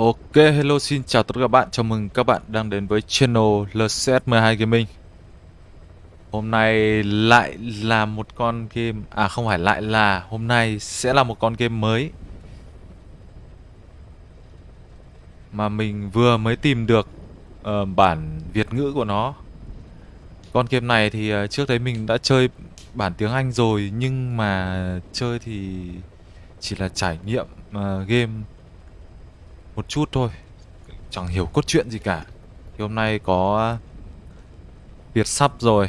Ok, hello xin chào tất cả các bạn, chào mừng các bạn đang đến với channel LCS12 Gaming. Hôm nay lại là một con game, à không phải lại là, hôm nay sẽ là một con game mới. Mà mình vừa mới tìm được uh, bản Việt ngữ của nó. Con game này thì uh, trước đấy mình đã chơi bản tiếng Anh rồi Nhưng mà chơi thì chỉ là trải nghiệm uh, game một chút thôi. Chẳng hiểu cốt truyện gì cả. Thì hôm nay có Việt sắp rồi.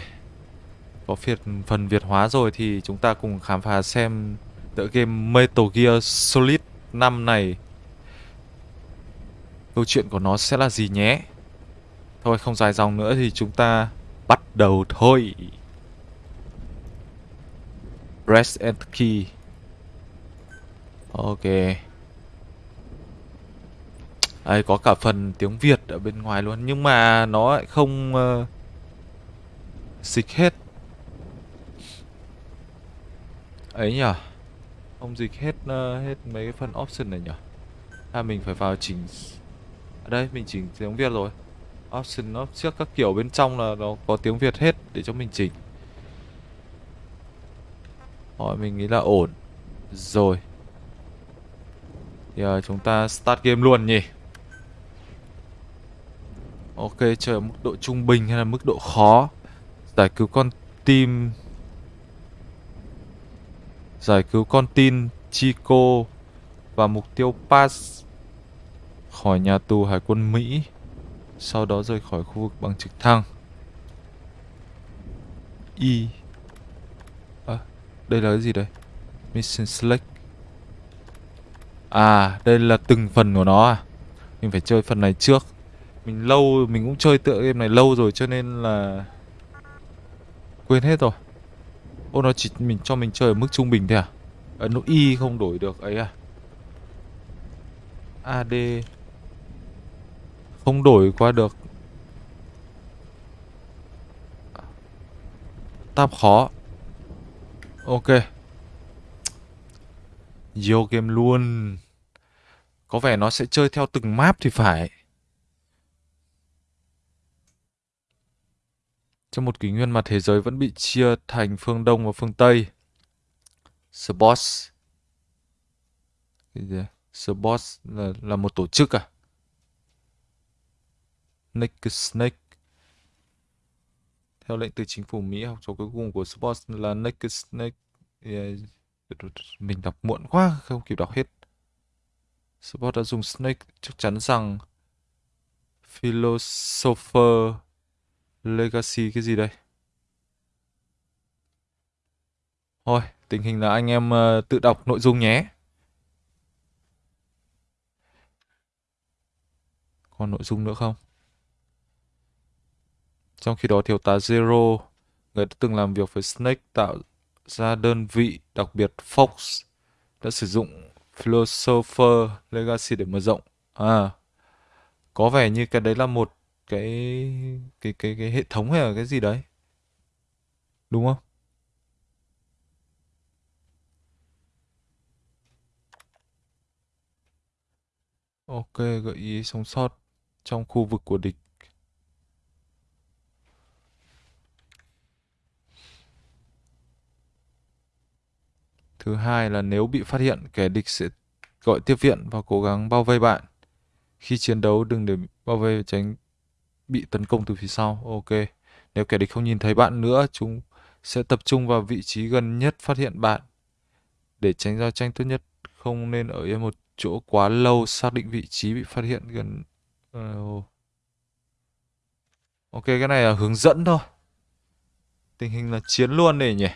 Có phiệt, phần Việt hóa rồi Thì chúng ta cùng khám phá xem Tựa game Metal Gear Solid 5 này Câu chuyện của nó sẽ là gì nhé. Thôi không dài dòng nữa thì chúng ta Bắt đầu thôi. Press and key. Ok đây có cả phần tiếng Việt ở bên ngoài luôn Nhưng mà nó lại không ờ, uh, Dịch hết. Ấy nhở Không dịch hết uh, hết mấy cái phần option này nhở? À mình phải vào chỉnh Ở đây mình chỉnh tiếng Việt rồi. Option nó trước các kiểu bên trong là nó có tiếng Việt hết để cho mình chỉnh. Rồi mình nghĩ là ổn. Rồi. Giờ chúng ta start game luôn nhỉ. Ok, chờ mức độ trung bình hay là mức độ khó? Giải cứu con tim Giải cứu con tin Chico. Và mục tiêu Pass. Khỏi nhà tù hải quân Mỹ. Sau đó rời khỏi khu vực bằng trực thăng. Y à, Đây là cái gì đây? Mission Select. À đây là từng phần của nó à? Mình phải chơi phần này trước mình lâu, mình cũng chơi tựa game này lâu rồi cho nên là Quên hết rồi. Ô nó chỉ mình cho mình chơi ở mức trung bình thôi à? Ờ, Ấn nút Y không đổi được ấy à? AD Không đổi qua được. Tab khó. Ok. Vô game luôn. Có vẻ nó sẽ chơi theo từng map thì phải. Trong một kỷ nguyên mà thế giới vẫn bị chia thành phương Đông và phương Tây. Sports. Boss. Cái gì? Là, là một tổ chức à? Naked Snake. Theo lệnh từ chính phủ Mỹ, học trò cuối cùng của Sports là Naked Snake. Yeah. À, mình đọc muộn quá, không kịp đọc hết. Sports đã dùng Snake chắc chắn rằng Philosopher Legacy cái gì đây? Thôi, tình hình là anh em uh, tự đọc nội dung nhé. Còn nội dung nữa không? Trong khi đó thiếu tá Zero, người đã từng làm việc với Snake tạo ra đơn vị đặc biệt Fox đã sử dụng Philosopher Legacy để mở rộng. À, có vẻ như cái đấy là một cái cái cái cái hệ thống hay là cái gì đấy? Đúng không? Ok gợi ý sống sót trong khu vực của địch. Thứ hai là nếu bị phát hiện, kẻ địch sẽ gọi tiếp viện và cố gắng bao vây bạn. Khi chiến đấu đừng để bao vây tránh bị tấn công từ phía sau. Ok. Nếu kẻ địch không nhìn thấy bạn nữa, chúng sẽ tập trung vào vị trí gần nhất phát hiện bạn. Để tránh giao tranh tốt nhất, không nên ở yên một chỗ quá lâu xác định vị trí bị phát hiện gần... Uh, ok, cái này là hướng dẫn thôi. Tình hình là chiến luôn này nhỉ.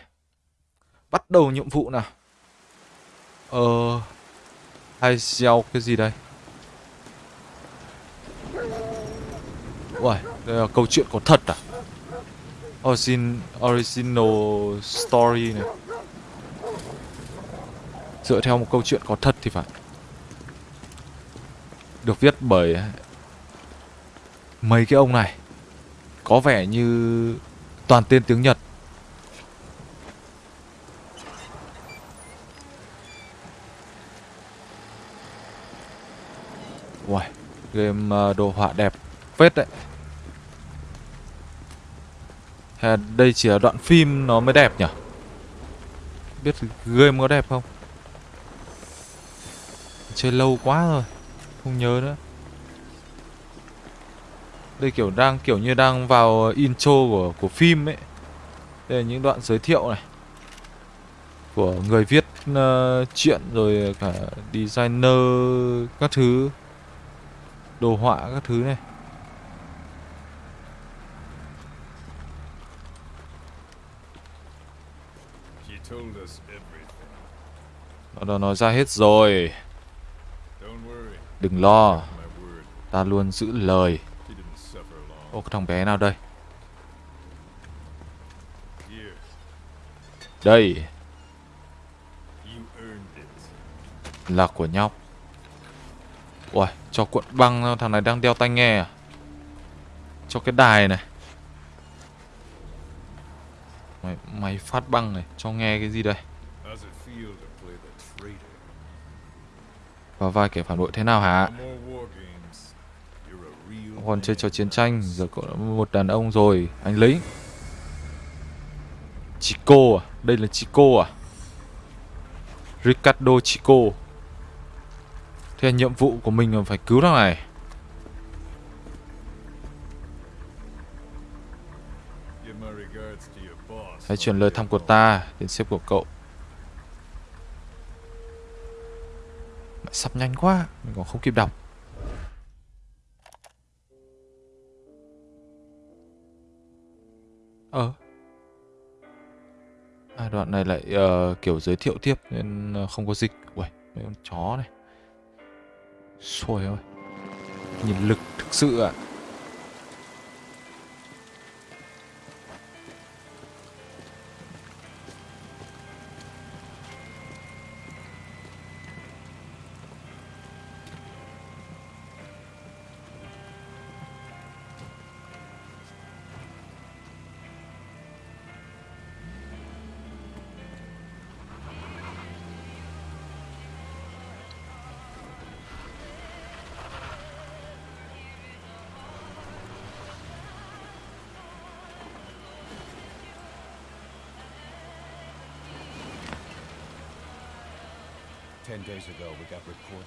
Bắt đầu nhiệm vụ nào. Ờ... Hai gieo cái gì đây? Uầy, đây là câu chuyện có thật à? Origin, original story này. Dựa theo một câu chuyện có thật thì phải. Được viết bởi Mấy cái ông này. Có vẻ như Toàn tên tiếng Nhật. Uầy Game ờ, đồ họa đẹp phết đấy. À, đây chỉ là đoạn phim nó mới đẹp nhỉ? Biết game có đẹp không? Chơi lâu quá rồi Không nhớ nữa. Đây kiểu đang kiểu như đang vào intro của của phim ấy. Đây là những đoạn giới thiệu này. Của người viết uh, chuyện rồi cả designer các thứ Đồ họa các thứ này. Nó nói ra hết rồi. Đừng lo. Ta luôn giữ lời. Ô cái thằng bé nào đây? Đây. Là của nhóc Ui cho cuộn băng thằng này đang đeo tai nghe à? Cho cái đài này. Máy, máy phát băng này Cho nghe cái gì đây? Vào vai kẻ phản bội thế nào hả? Còn chơi trò chiến tranh, Giờ cậu đã một đàn ông rồi. Anh lính Chico à? Đây là Chico à? Ricardo Chico. Thế nhiệm vụ của mình là phải cứu thằng này. Hãy chuyển lời thăm của ta đến sếp của cậu. Sập sắp nhanh quá Mình còn không kịp đọc. Ờ. À, Đoạn này lại uh, kiểu giới thiệu tiếp Nên ờ, không có dịch. Ui mấy con chó này. Xôi ơi. Nhìn lực thực sự ạ. à.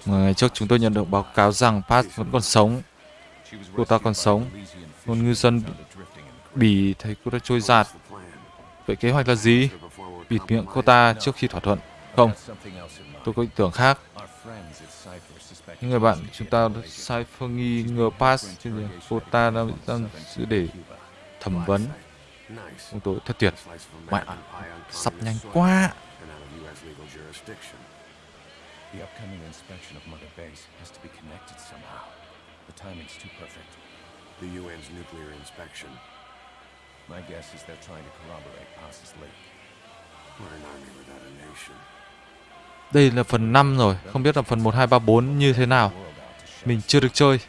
Ngày trước chúng tôi nhận được báo cáo rằng Pat vẫn còn sống cô ta còn sống. Một ngư dân bị. Bỉ thấy cô ta trôi giạt Vậy kế hoạch là gì? Bịt miệng cô ta trước khi thỏa thuận Không, tôi có ý tưởng khác Những người bạn chúng ta related sai phương nghi ngờ Pass chứ? Cô ta đang đang giữ để thẩm vấn Chúng tôi thật tuyệt Mẹ sập sắp nhanh quá The upcoming inspection of Mother Base has to be connected somehow. The timing's too perfect. The UN's nuclear inspection. My guess is they're trying to corroborate Pass's leak. We're an army without a nation. Đây là phần 5 rồi Không biết là phần 1, 2, 3, 4 như thế nào Mình chưa được chơi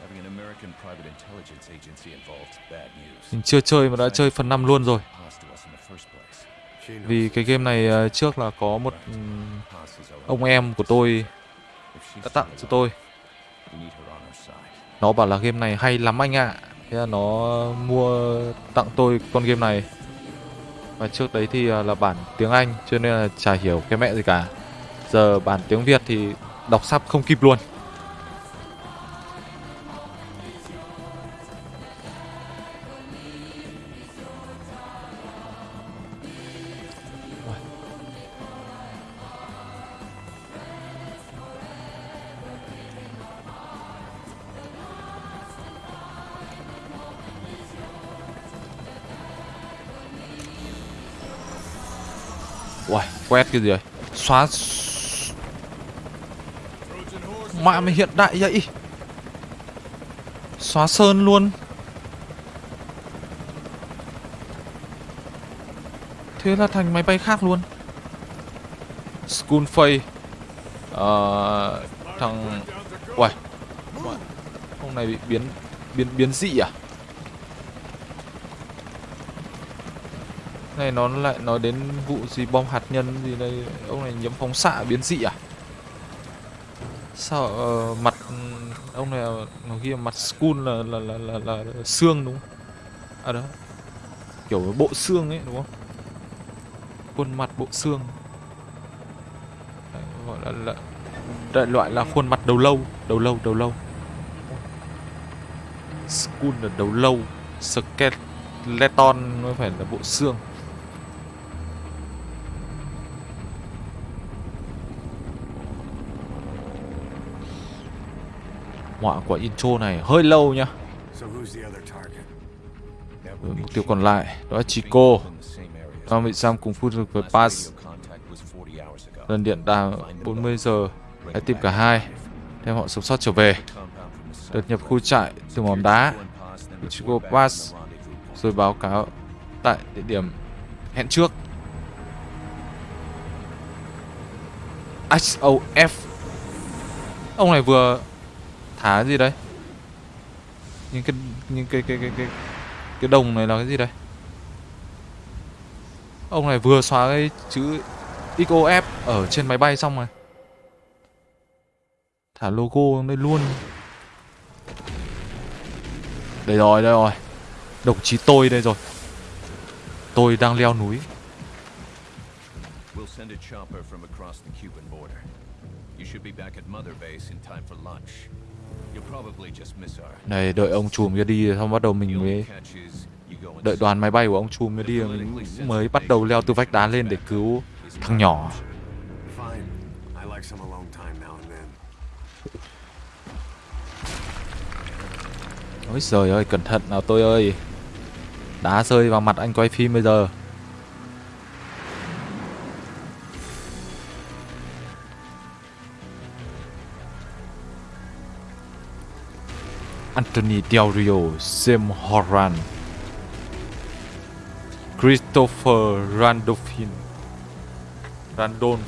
Having an American private intelligence agency involved is bad news. Mình chưa chơi mà đã chơi phần 5 luôn rồi vì cái game này à, trước là có một ông em của tôi đã tặng cho tôi. Nó bảo là game này hay lắm anh ạ. Thế là nó mua tặng tôi con game này. Và trước đấy thì à, là bản tiếng Anh, Cho nên là chả hiểu cái mẹ gì cả. Giờ bản tiếng Việt thì đọc sắp không kịp luôn. Quét cái gì rồi, Xóa... Mẹ mày hiện đại vậy? Xóa sơn luôn. Thế là thành máy bay khác luôn. Schoolface Ờ... Thằng... Uầy. Hôm nay bị biến... Biến biến dị à? Này nó lại nói đến vụ gì bom hạt nhân gì đây ông này nhiễm phóng xạ biến dị à Sao uh, mặt ông này ờ, nó ghi là mặt skull là là là là, là, là xương đúng không? À đó. Kiểu bộ xương ấy đúng không? Khuôn mặt bộ xương. Đấy, gọi là, là đại loại là khuôn mặt đầu lâu, đầu lâu, đầu lâu. Skull là đầu lâu, skeleton nó phải là bộ xương. Họa của intro này hơi lâu nhá. So who's the other target? That Rồi, would be mục tiêu Chico. còn lại đó là Chico. Nó bị giam cùng phu được với Pass. radio contact was 40 hours ago. Lần điện đàm 40 giờ. Hãy tìm cả hai. Đem họ sống sót trở về. Đột south nhập khu trại từ mỏm đá. Chico Pass. Rồi báo cáo tại địa điểm hẹn trước. XOF. Ông này vừa thả cái gì đấy? Những cái những cái cái cái cái cái đồng này là cái gì đấy Ông này vừa xóa cái chữ XOF ở trên máy bay xong rồi. Thả logo đây luôn. Đây rồi, đây rồi. Đồng chí tôi đây rồi. Tôi đang leo núi. We'll send a chopper from across the Cuban border. You should be back at Mother Base in time for lunch. Này đợi ông chùm kia đi xong bắt đầu mình mới đợi đoàn máy bay của ông chùm kia đi mình mới bắt đầu leo từ vách đá lên để cứu thằng nhỏ. Fine. I like some alone time now and then. Ôi trời ơi, cẩn thận nào tôi ơi. Đá rơi vào mặt anh quay phim bây giờ. Anthony Del Rio, Sam Horan, Christopher Randolphin, Randolph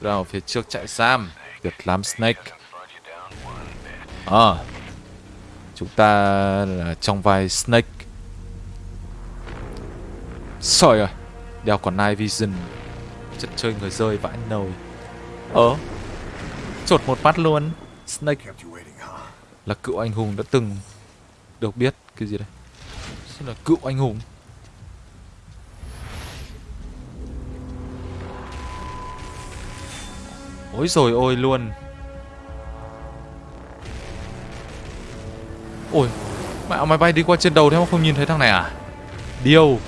ra ở phía trước trại giam Việt Nam Snake. Ờ. Chúng ta là trong vai Snake. Sợi rồi. Đeo còn Night Vision. Chất chơi người rơi vãi nồi. Ờ. Chột một phát luôn. Snake là cựu anh hùng đã từng được biết cái gì đây? Sao là cựu anh hùng? Ôi rồi ôi luôn. Ôi, mẹ máy bay đi qua trên đầu thế mà không nhìn thấy thằng này à? Điêu.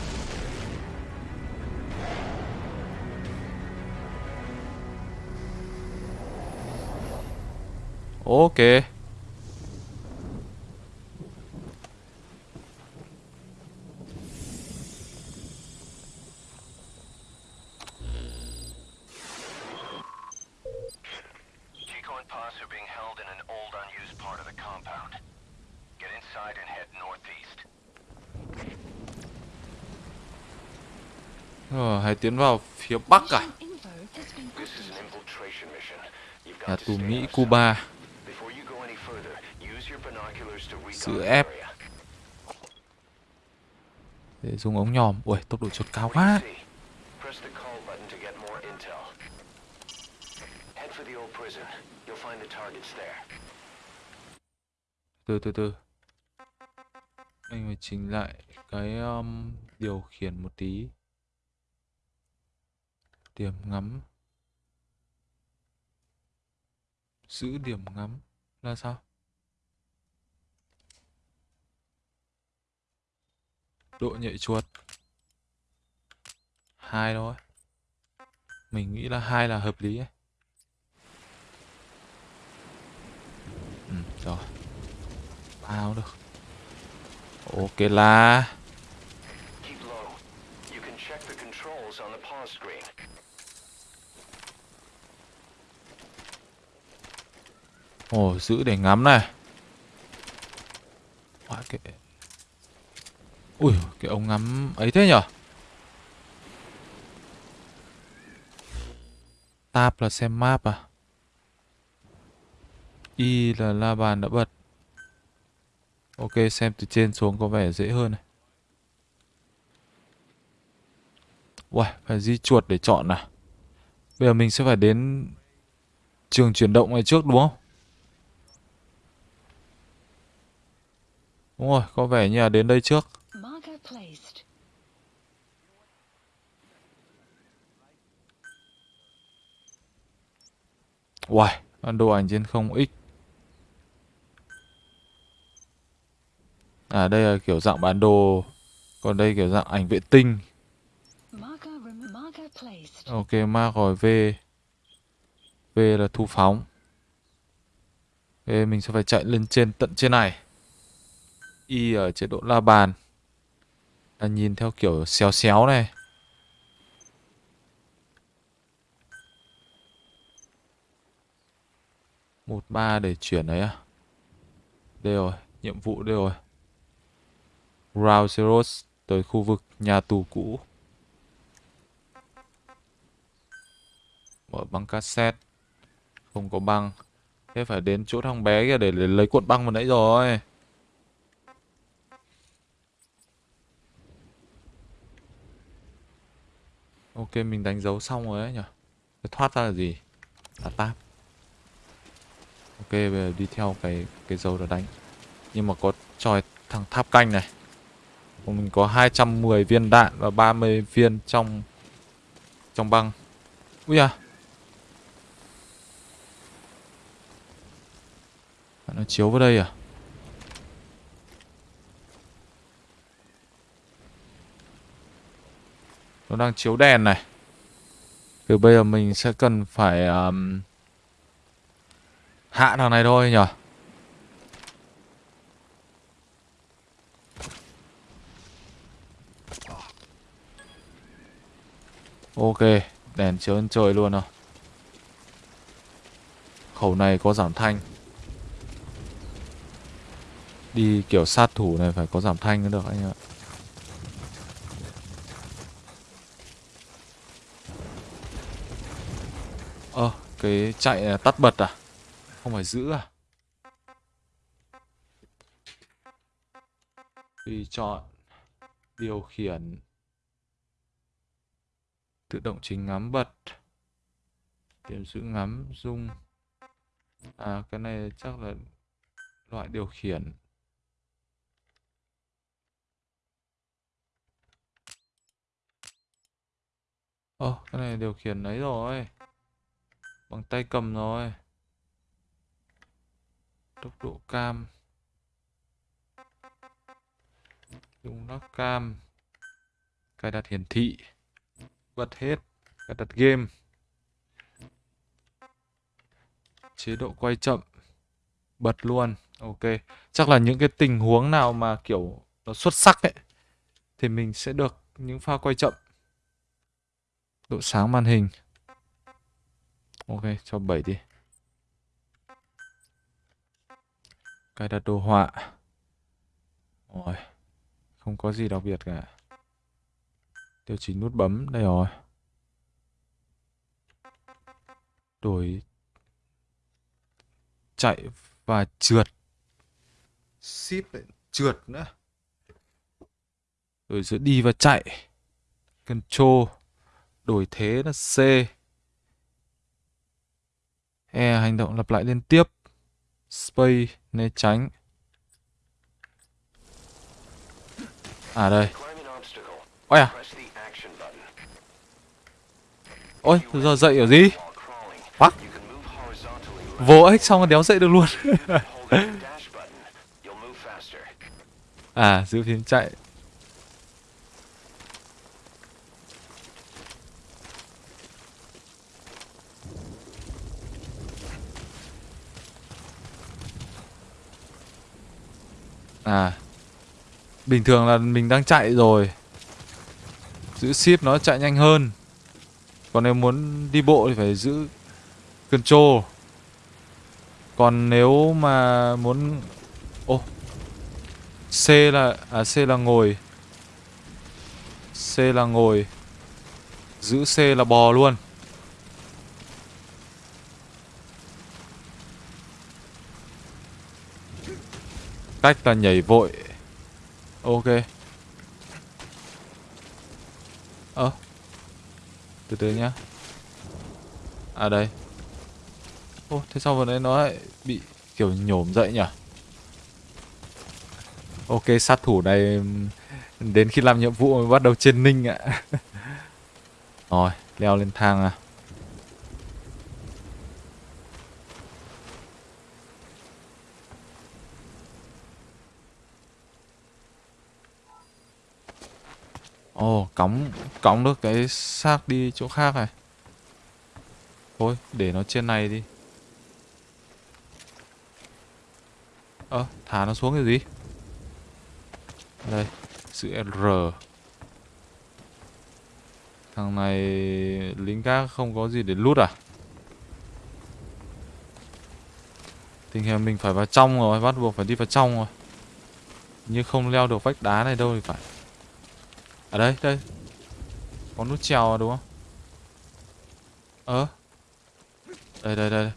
Northeast. Rồi, hãy tiến vào phía bắc à? This is an infiltration mission. You've Nhà got to tù Mỹ. Cuba. Sự ép. Để dùng ống nhòm. Ui, tốc độ chuột cao quá. Từ từ từ. Anh phải chỉnh lại cái um, điều khiển một tí. Điểm ngắm. Giữ điểm ngắm là sao? Độ nhạy chuột. Hai thôi. Mình nghĩ là hai là hợp lý ấy. Ừ, rồi. Bao được. Ok là. Ồ, giữ để ngắm này. Wow, cái... Ui, cái ống ngắm ấy thế nhở? Tab là xem map à? Y là la bàn đã bật. Ok, xem từ trên xuống có vẻ dễ hơn này. Uầy, phải di chuột để chọn à? Bây giờ mình sẽ phải đến trường chuyển động này trước đúng không? Đúng rồi, có vẻ như là đến đây trước. Uầy, bản đồ ảnh trên không x. À đây là kiểu dạng bản đồ. Còn đây kiểu dạng ảnh vệ tinh. Ok, mark rồi V. V là thu phóng. Ok, mình sẽ phải chạy lên trên tận trên này. Y ở chế độ la bàn. Là nhìn theo kiểu xéo xéo này một ba để chuyển đấy à? Đây rồi nhiệm vụ đây rồi. Round Zeros tới khu vực nhà tù cũ. Mở băng cassette. Không có băng. Thế phải đến chỗ thằng bé kia để, lấy cuộn băng vừa nãy rồi. Ok mình đánh dấu xong rồi đấy nhỉ thoát ra là gì? Là tab ok bây giờ đi theo cái cái dấu đó đánh. Nhưng mà có tròi thằng tháp canh này. Mình có 210 viên đạn và 30 viên trong trong băng. Ui À, nó chiếu vào đây à? Nó đang chiếu đèn này. Từ bây giờ mình sẽ cần phải um, hạ thằng này thôi nhở ok, đèn chiếu lên trời luôn rồi khẩu này có giảm thanh. Đi kiểu sát thủ này phải có giảm thanh mới được anh ạ. Ơ, cái chạy à, tắt bật à? Không phải giữ à tùy chọn điều khiển tự động chỉnh ngắm bật điểm giữ ngắm dung à cái này chắc là loại điều khiển Ồ, cái này điều khiển ấy rồi. Bằng tay cầm rồi. Tốc độ cam. Dùng lắc cam. Cài đặt hiển thị. Bật hết. Cài đặt game. Chế độ quay chậm. Bật luôn. Ok. Chắc là những cái tình huống nào mà, kiểu, nó xuất sắc ấy. Thì mình sẽ được những pha quay chậm độ sáng màn hình ok, cho 7 đi cài đặt đồ họa. Rồi không có gì đặc biệt cả. Điều chỉnh nút bấm, đây rồi. Đổi. Chạy và trượt. Ship lại, trượt nữa. Đổi giữa đi và chạy. Control. Đổi thế là C. E hành động lặp lại liên tiếp. Space né tránh. À đây. Ôi à. Ôi, giờ dậy ở gì? What? Vô ích xong rồi đéo dậy được luôn. à, giữ phím chạy. À. Bình thường là mình đang chạy rồi. Giữ ship nó chạy nhanh hơn. Còn nếu muốn đi bộ thì phải giữ Control. Còn nếu mà muốn, Ô, C là À C là ngồi. C là ngồi. Giữ C là bò luôn. Cách là nhảy vội Ok Ơ Từ từ nhá À đây Ô, thế sao vừa nãy nó lại bị kiểu nhổm dậy nhỉ? Ok, sát thủ này đến khi làm nhiệm vụ mới bắt đầu trên ninh ạ. Rồi, leo lên thang à. Ồ, cõng cõng được cái xác đi chỗ khác này. Thôi, để nó trên này đi. Ơ, thả nó xuống cái gì? Đây, chữ R. Thằng này lính gác không có gì để lút à? Tình hình mình phải vào trong rồi, bắt buộc phải đi vào trong rồi. Nhưng không leo được vách đá này đâu thì phải. Ở đây, đây. Có nút trèo đúng không? Ờ. Đây, đây, đây.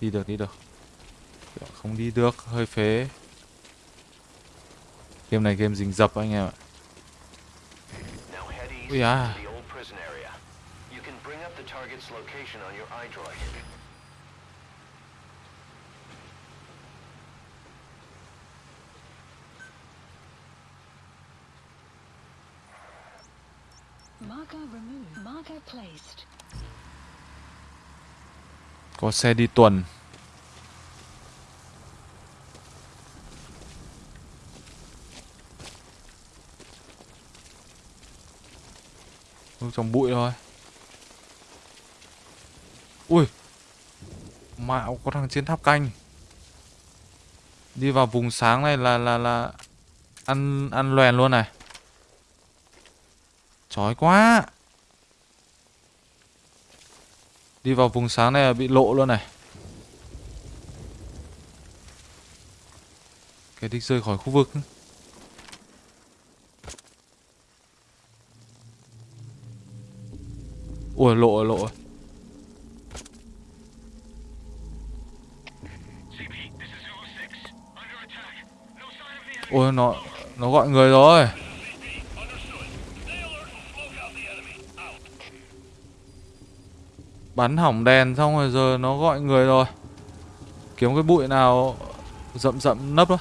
Đi được, đi được. Không đi được, hơi phế. Game này game rình rập anh em ạ. Ui à. Có xe đi tuần. Trong bụi thôi. Ui. Mạo có thằng trên tháp canh. Đi vào vùng sáng này là là là ăn ăn loèn luôn này. Chói quá. Đi vào vùng sáng này là bị lộ luôn này. Cái đích rơi khỏi khu vực. Ui lộ rồi, lộ rồi. Ôi nó nó gọi người rồi. Bắn hỏng đèn xong rồi giờ nó gọi người rồi. Kiếm cái bụi nào rậm rậm nấp đó.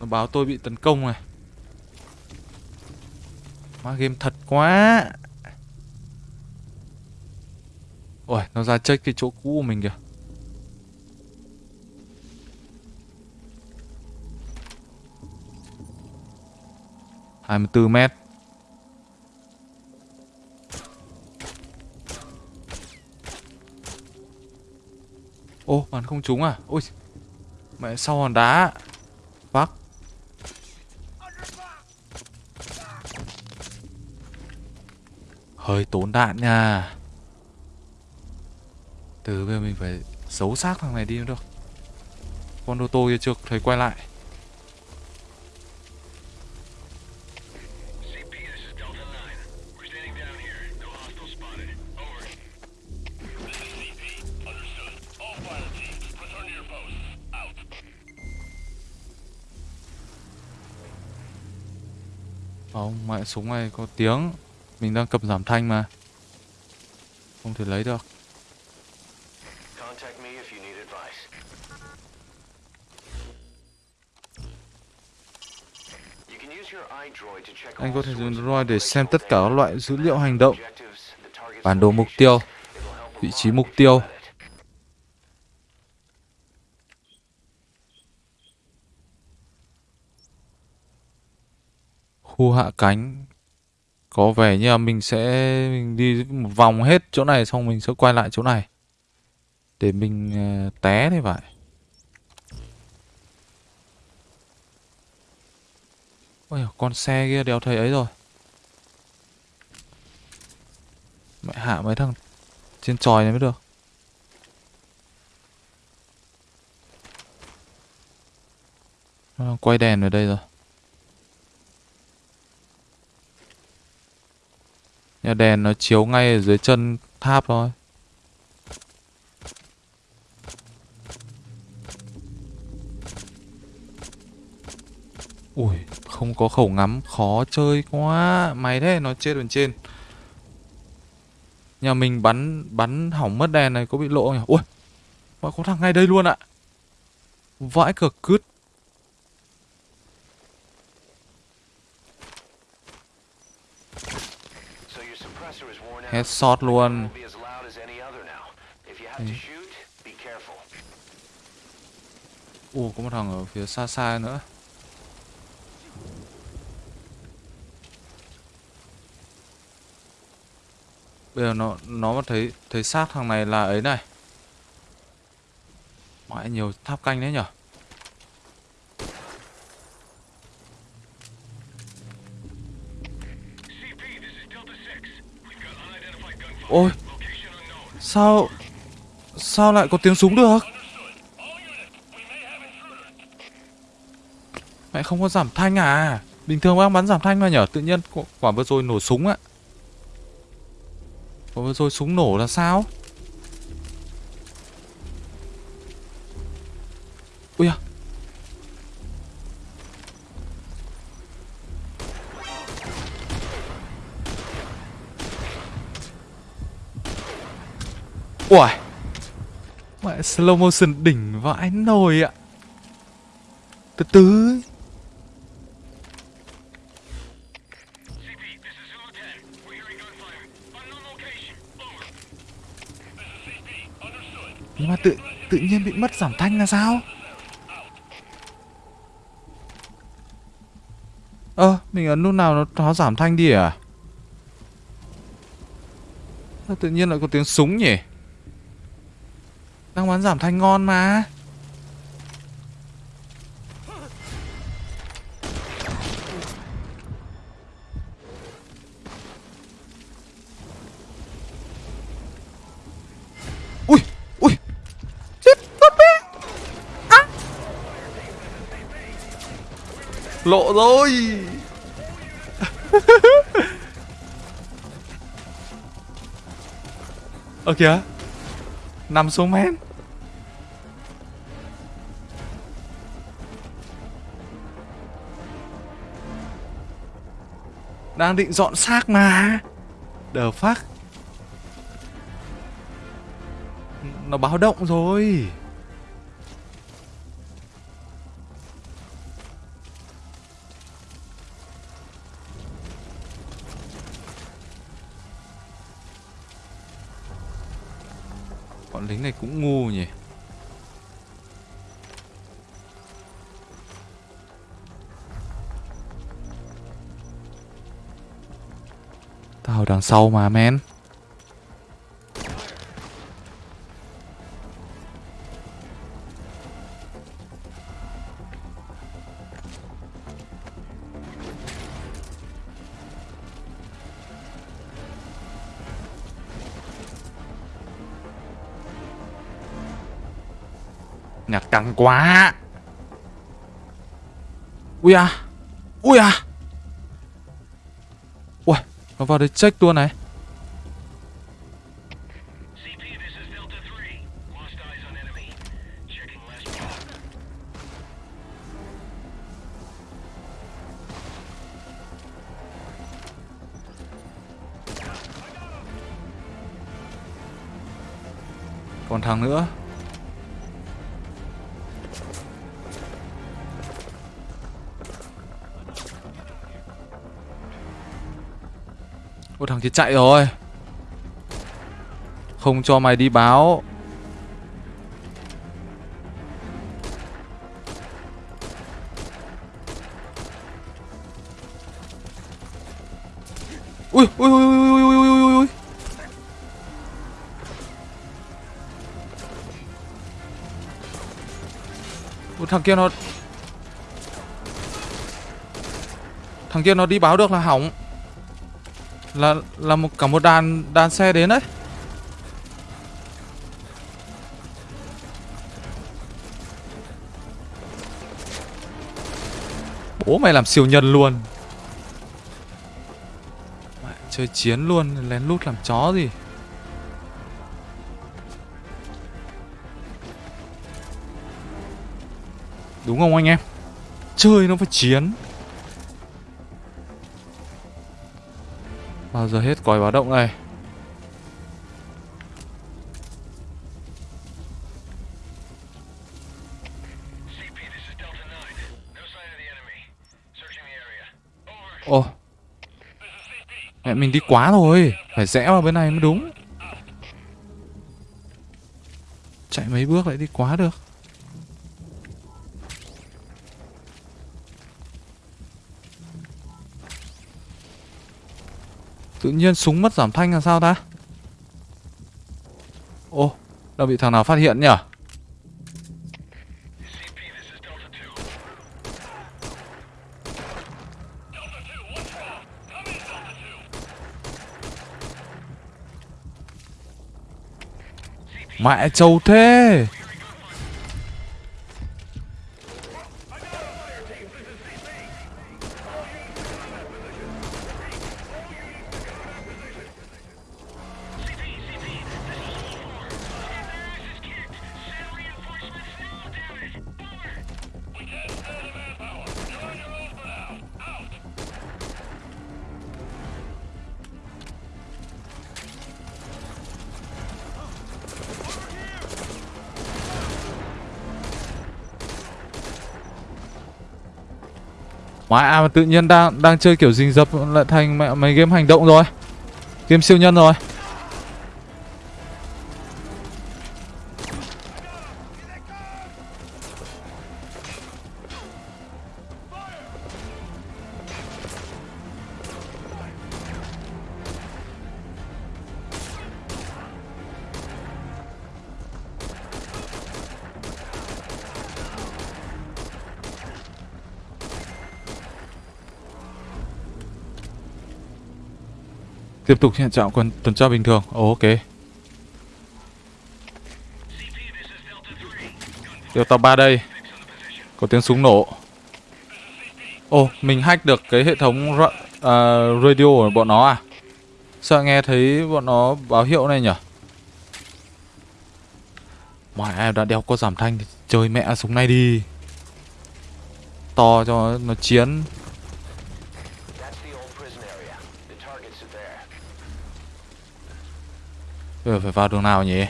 Nó báo tôi bị tấn công này. Má game thật quá. Ôi, nó ra check cái chỗ cũ của mình kìa. Hai mươi bốn mét Ô, bắn không trúng à? Ôi, mẹ sau hòn đá. Fuck. Hơi tốn đạn nha. Từ bây giờ mình phải giấu xác thằng này đi nữa được. Con ô tô kia chưa thấy quay lại. Không, mẹ súng này có tiếng. Mình đang cầm giảm thanh mà. Không thể lấy được. Anh có thể dùng Droid để xem tất cả các loại dữ liệu hành động, bản đồ mục tiêu, vị trí mục tiêu. Hạ cánh. Có vẻ như là mình sẽ mình đi một vòng hết chỗ này xong mình sẽ quay lại chỗ này. Để mình ờ, té thì phải. Ôi con xe kia đéo thấy ấy rồi. Mẹ hạ mấy thằng trên tròi này mới được. Ờ, quay đèn ở đây rồi. Nhà đèn nó chiếu ngay ở dưới chân tháp thôi. Ui, không có khẩu ngắm khó chơi quá. Máy thế nó chết bên trên. Nhà mình bắn bắn hỏng mất đèn này có bị lộ nhỉ? Ui mà có thằng ngay đây luôn ạ. Vãi cờ cứt. Be careful. ồ có một thằng ở phía xa xa nữa. Bây giờ nó nó mà thấy thấy xác thằng này là ấy này. Mãi nhiều tháp canh đấy nhở ôi, sao sao lại có tiếng súng được? Mẹ không có giảm thanh à? Bình thường bác bắn giảm thanh mà nhở? Tự nhiên quả- quả vừa rồi nổ súng ạ quả vừa rồi súng nổ là sao? Ui à Ui Mẹ slow motion đỉnh vãi nồi ạ Từ từ ấy. CP, this is Zulu 10. We're hearing gunfire. Unknown location. Over. This is CP. Understood. Nhưng mà tự tự nhiên bị mất giảm thanh là sao? Ơ, mình ấn lúc nào nó, nó giảm thanh đi à? Tự nhiên lại có tiếng súng nhỉ? Đang bán giảm thanh ngon mà. Ui, ui. Chết con bé. À. Lộ rồi. Ơ kìa. Nằm xuống men. Đang định dọn xác mà. Đờ phát. Nó báo động rồi. Sau mà men. Nhạc căng quá Ui à Ui à nó vào đây check luôn này. Thì chạy rồi. Không cho mày đi báo. Ui ui ui ui ui ui ui ui ui. Ui, thằng kia nó Thằng kia nó đi báo được là hỏng. Là là một cả một đàn đàn xe đến đấy. Bố mày làm siêu nhân luôn. Mày Chơi chiến luôn, Lén lút làm chó gì? Đúng không anh em? Chơi nó phải chiến. Bao giờ hết còi báo động này. Ô, Mẹ mình đi quá rồi. Phải rẽ vào bên này mới đúng. Chạy mấy bước lại đi quá được. Tự nhiên súng mất giảm thanh là sao ta? Ô Đã bị thằng nào phát hiện nhỉ? Mẹ trâu thế! Mẹ mà tự nhiên đang đang chơi kiểu rình rập lại thành mẹ mấy game hành động rồi. Game siêu nhân rồi. Tiếp tục hiện trạng quân tuần tra bình thường. Ồ, ok. Delta 3 đây. Có tiếng súng nổ. Ồ, mình hack được cái hệ thống ra uh, radio của bọn nó à? Sao nghe thấy bọn nó báo hiệu này nhỉ? Mọi em đã đeo có giảm thanh thì chơi mẹ súng này đi. To cho nó chiến. Bây giờ phải vào đường nào nhỉ?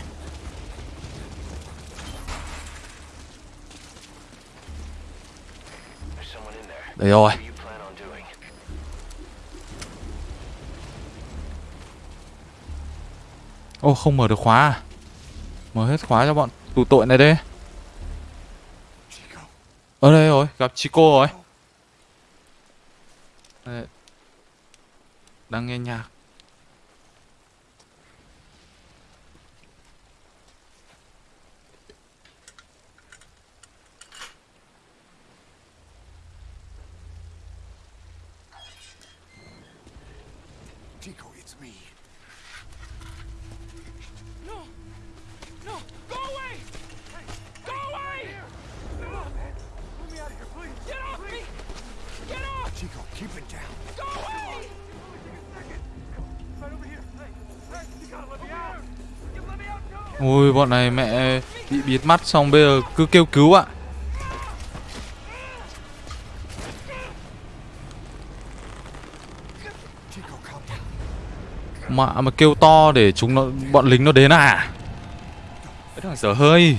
Đây rồi. Ô oh. Ô không mở được khóa à? Mở hết khóa cho bọn tù tội này đây Ở đây rồi, gặp Chico rồi. Đây. Đang nghe nhạc. Ôi, bọn này mẹ bị bịt mắt xong bây giờ cứ kêu cứu ạ. Mà mà kêu to để chúng nó, bọn lính nó đến à Cái thằng dở hơi.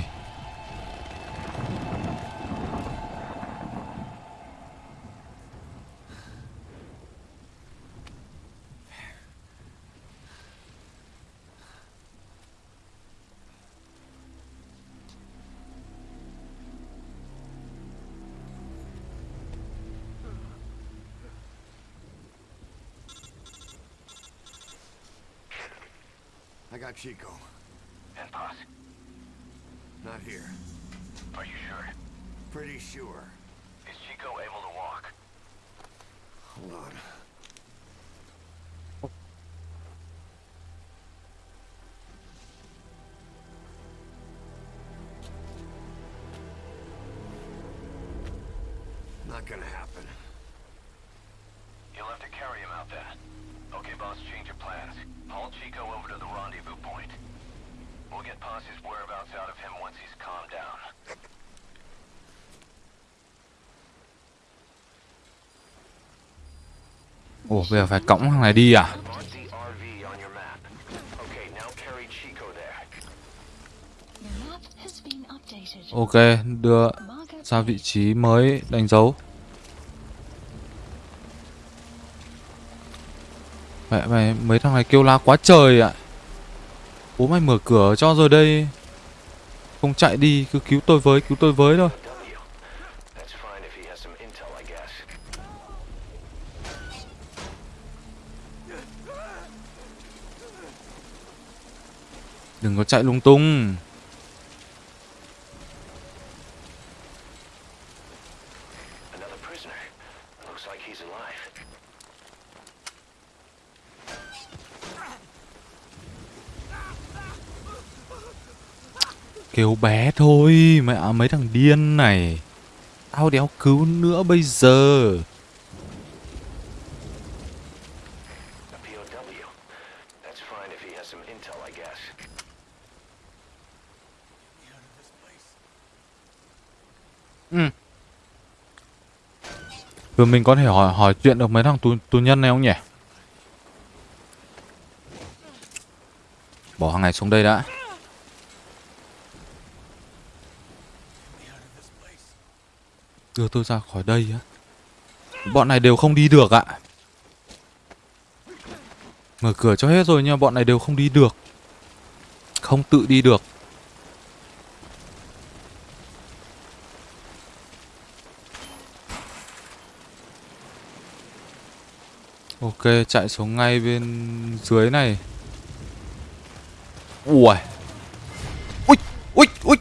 Bây giờ phải cõng thằng này đi à Ok, đưa ra vị trí mới đánh dấu. Mẹ mày mấy thằng này kêu la quá trời ạ. Bố mày mở cửa cho rồi đây. Không chạy đi, cứ cứu tôi với, cứu tôi với thôi. Đừng có chạy lung tung. Kêu bé thôi, mẹ mấy thằng điên này. Tao đéo cứu nữa bây giờ. Ừ, Rồi mình có thể hỏi hỏi chuyện được mấy thằng tù, tù nhân này không nhỉ? Bỏ thằng này xuống đây đã. Đưa tôi ra khỏi đây á. Bọn này đều không đi được ạ. Mở cửa cho hết rồi nhưng bọn này đều không đi được. Không tự đi được. Ok, chạy xuống ngay bên dưới này. Ui. Ui, ui, ui.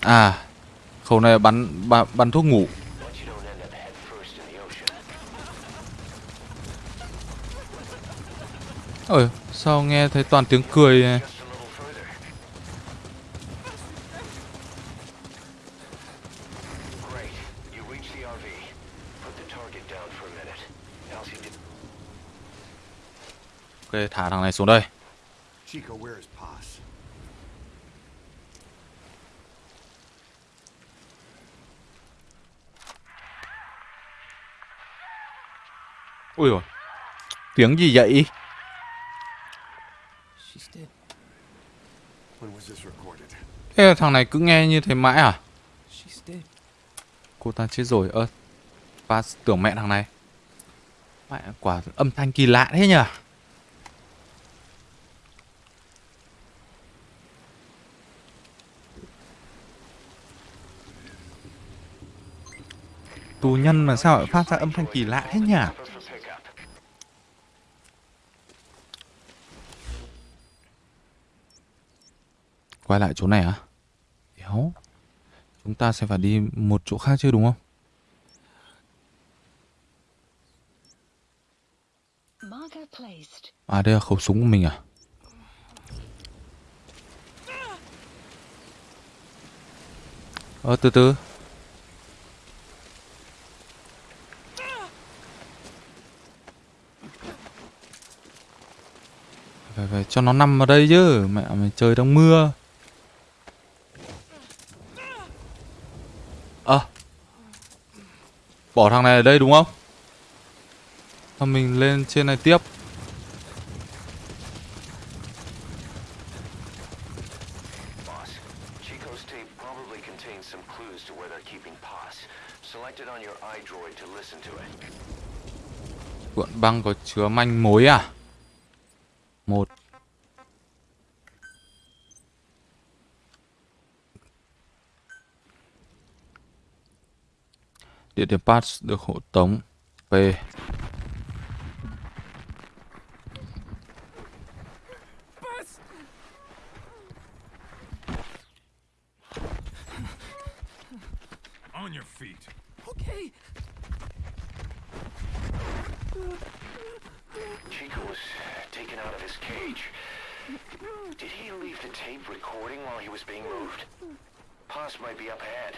À, khẩu này bắn bắn, bắn thuốc ngủ. Ôi, sao nghe thấy toàn tiếng cười này? Ok, thả thằng này xuống đây. Chico, where is Paz? Ui rồi. Tiếng gì vậy? When was this recorded? Thế là thằng này cứ nghe như thế mãi à? Cô ta chết rồi. Ơ. Ba tưởng mẹ thằng này. Mẹ quả âm thanh kỳ lạ thế nhỉ? Tù nhân mà sao lại phát ra âm thanh kỳ lạ thế nhỉ? Quay lại chỗ này à? Đéo. Chúng ta sẽ phải đi một chỗ khác chứ đúng không? À đây là khẩu súng của mình à? Ờ từ từ Phải phải cho nó nằm ở đây chứ Mẹ mày trời đang mưa Ờ Bỏ thằng này ở đây đúng không? Thôi mình lên trên này tiếp. Cuộn băng có chứa manh mối à? 1 Địa điểm pass được hộ tống P. recording while he was being moved? Paz might be up ahead.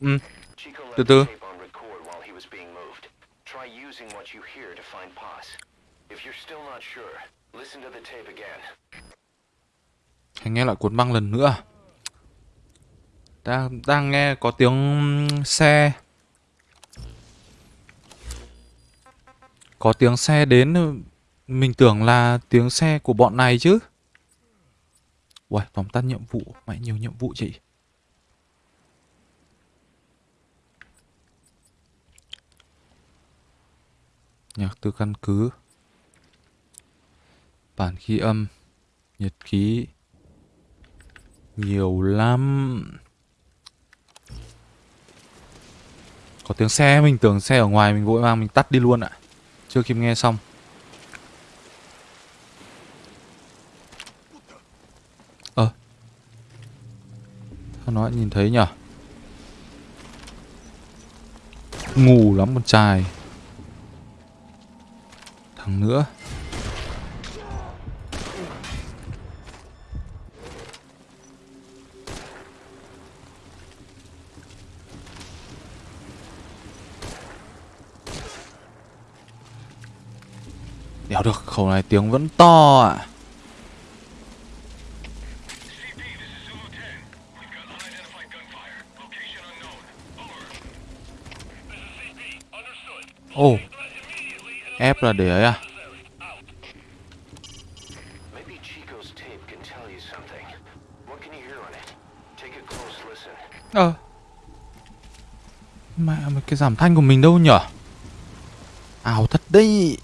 Ừ, Từ từ. tape on record while he was being moved. Try using what you hear to find Paz. If you're still not sure, listen to the tape again. Hay nghe lại cuốn băng lần nữa? Đang, đang nghe có tiếng xe Có tiếng xe đến ừ, Mình tưởng là tiếng xe của bọn này chứ. Uầy, tóm tắt nhiệm vụ Mẹ nhiều nhiệm vụ chị. Nhạc từ căn cứ. Bản khí âm Nhật ký. Nhiều lắm. Có tiếng xe Mình tưởng xe ở ngoài Mình vội vàng mình tắt đi luôn ạ. Chưa kịp nghe xong. Ờ Sao nó lại nhìn thấy nhở? Ngủ lắm con trai. Thằng nữa. Đéo được, khẩu này tiếng vẫn to ạ à. CP, this is Zulu 10. We've got unidentified gunfire. Location unknown. Over. This is CP. Understood. Ồ, and ép là để ấy à. Ờ Mẹ mày cái giảm thanh của mình đâu nhở Ảo thật đấy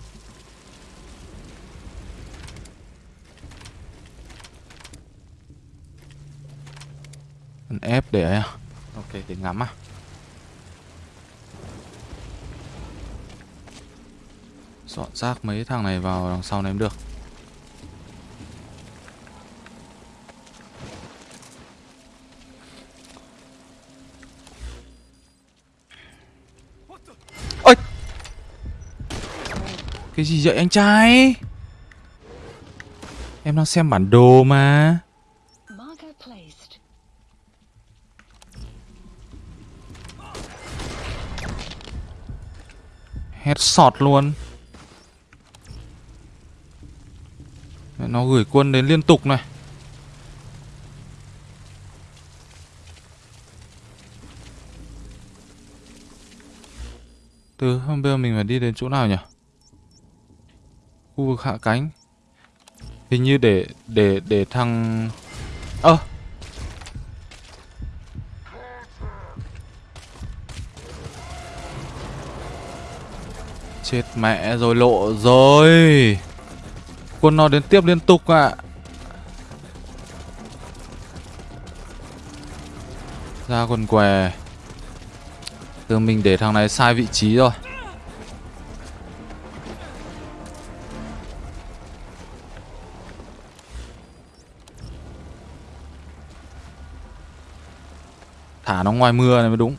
Ép để ấy à? Ok, để ngắm à. Dọn rác mấy thằng này vào đằng sau này cũng được. Ôi! Cái gì vậy anh trai? Em đang xem bản đồ mà. Sọt luôn. Nó gửi quân đến liên tục này. Từ hôm bây giờ mình phải đi đến chỗ nào nhỉ? Khu vực hạ cánh. Hình như để để để thằng Ơ! Chết mẹ rồi, lộ rồi. Quân nó đến tiếp liên tục ạ. Ra quần què. Từ mình để thằng này sai vị trí rồi. Thả nó ngoài mưa này mới đúng.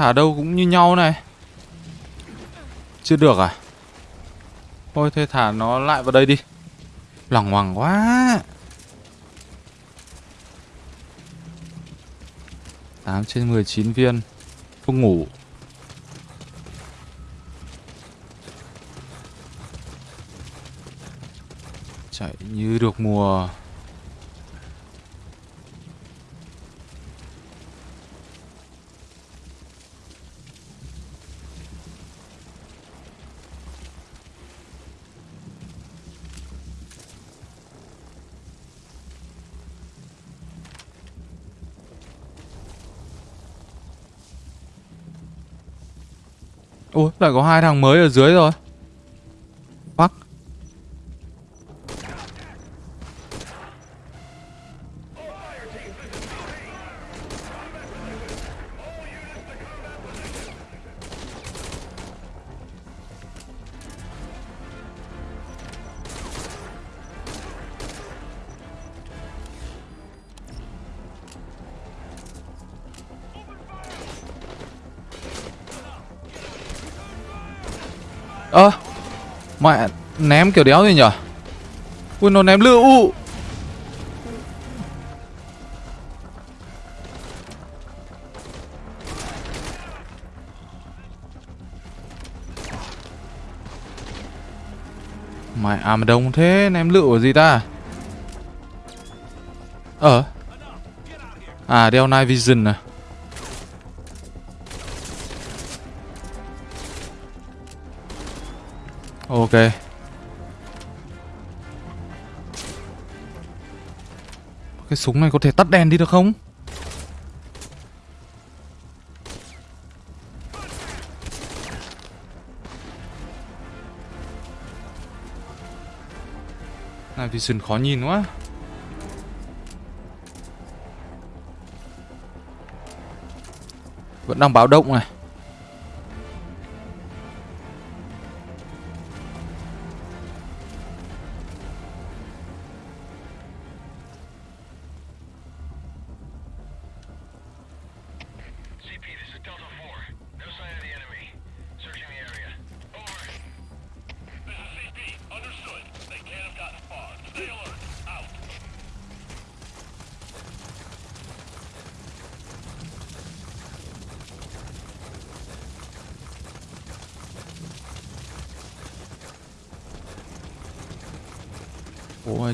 Thả đâu cũng như nhau này. Chưa được à? Thôi, thế thả nó lại vào đây đi. Lằng hoàng quá. 8 trên 19 viên. Không ngủ. Chạy như được mùa. Ôi, lại có hai thằng mới ở dưới rồi. Ném kiểu đéo gì nhở? Ui, nó ném lựu mày à mà đông thế, ném lựu ở gì ta? Ờ. À đeo night vision à? Ok. Súng này có thể tắt đèn đi được không? Này, vision khó nhìn quá Vẫn đang báo động này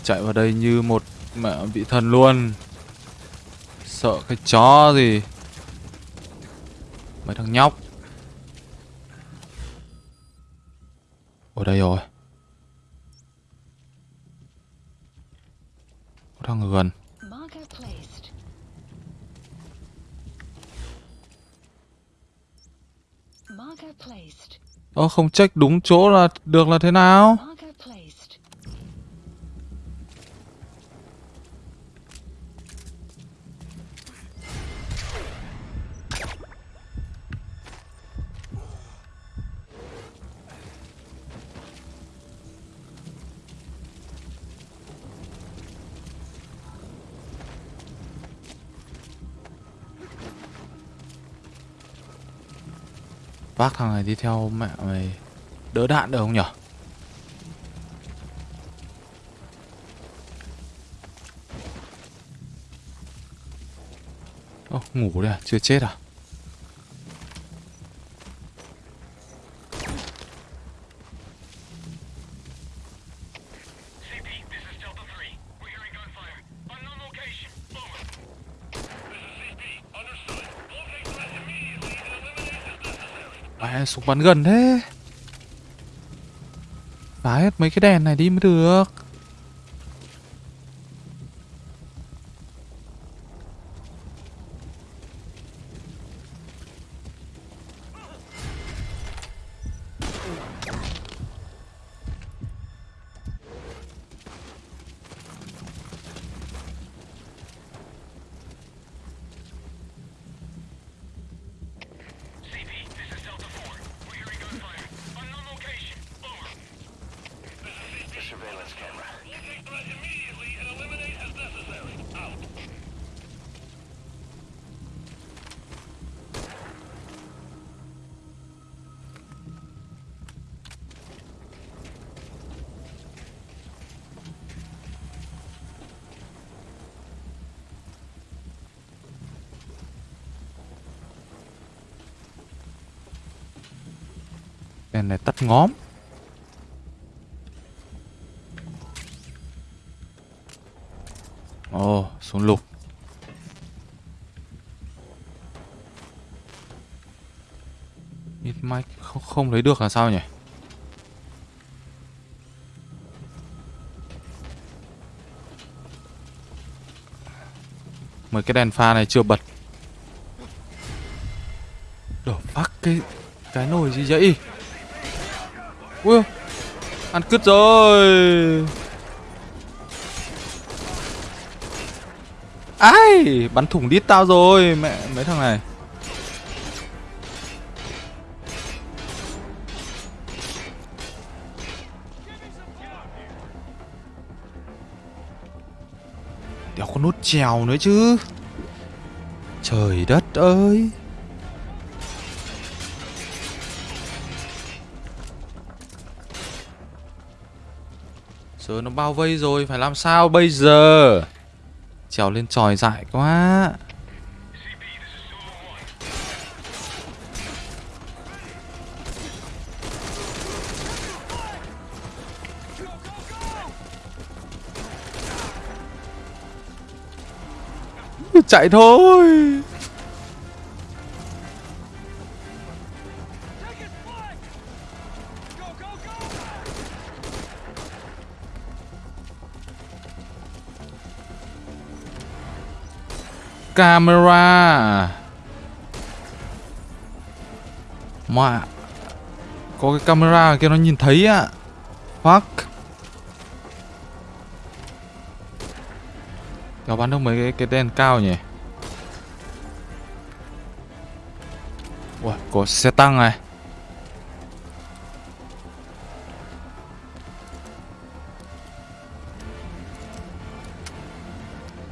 chạy vào đây như một mẹ vị thần luôn. Sợ cái chó gì? Mấy thằng nhóc. Ở đây rồi. Có thằng ở gần. Ơ không check đúng chỗ là được là thế nào Vác thằng này đi theo mẹ mày Đỡ đạn được không nhở? Ngủ đây à? Chưa chết à? Necessary. Súng bắn gần thế Phá hết mấy cái đèn này đi mới được mắt ngóm Ồ súng lục. Ít mic không, không lấy được là sao nhỉ? Mấy cái đèn pha này chưa bật. Đổ bắt cái Cái nồi gì vậy? Ui, Ăn cứt rồi. Ai, Bắn thủng đít tao rồi, Mẹ, mấy thằng này. Đéo có nút trèo nữa chứ. Trời đất ơi. Giờ nó bao vây rồi, phải làm sao bây giờ? Trèo lên tròi dại quá. Chạy thôi. Camera. Mà có cái camera kia nó nhìn thấy á Fuck. Nó bắn được mấy cái, cái đèn cao nhỉ Ui, có xe tăng này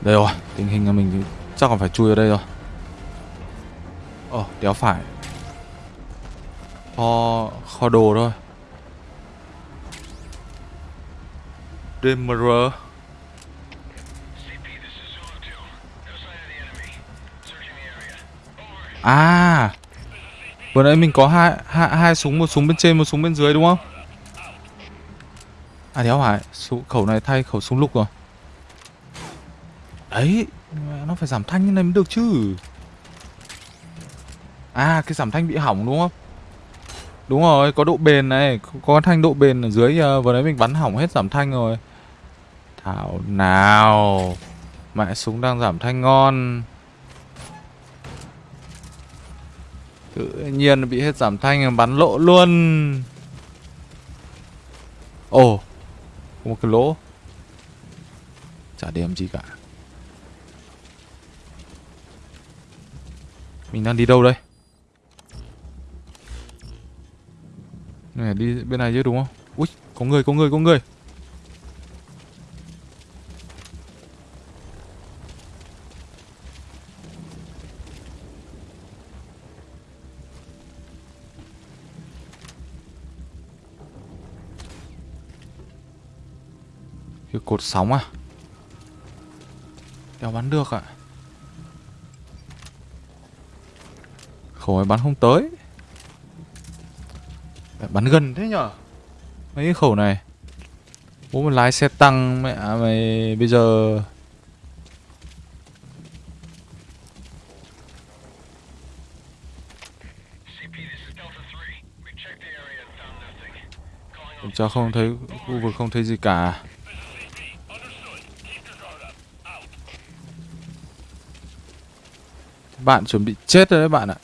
Đây rồi, tình hình là mình chắc còn phải chui ở đây rồi Ờ đéo phải Kho, kho đồ thôi DMR CP, this is Zulu 2. No sign of the enemy. Searching the area. Over. À Vừa nãy mình có hai, hai, hai súng Một súng bên trên một súng bên dưới đúng không À đéo phải Khẩu này thay khẩu súng lục rồi Đấy nó phải giảm thanh như này mới được chứ. À cái giảm thanh bị hỏng đúng không? Đúng rồi, có độ bền này. Có thanh độ bền ở dưới ờ, Vừa nãy mình bắn hỏng hết giảm thanh rồi. Thảo nào. Mẹ súng đang giảm thanh ngon. Tự nhiên bị hết giảm thanh bắn lộ luôn. Ồ, Có một cái lỗ. Chả điểm gì cả. Mình đang đi đâu đây? Này, đi bên này chứ, đúng không? Ui, có người có người có người. Cái cột sóng à? Đéo bắn được ạ. Khẩu này bắn không tới. Bắn gần thế nhở? Mấy cái khẩu này. Bố mà lái xe tăng mẹ mày bây giờ. CP, this is Delta 3. We checked the area and found nothing. Calling Kiểm tra không thấy khu vực không thấy gì cả. Bạn chuẩn bị chết rồi đấy bạn ạ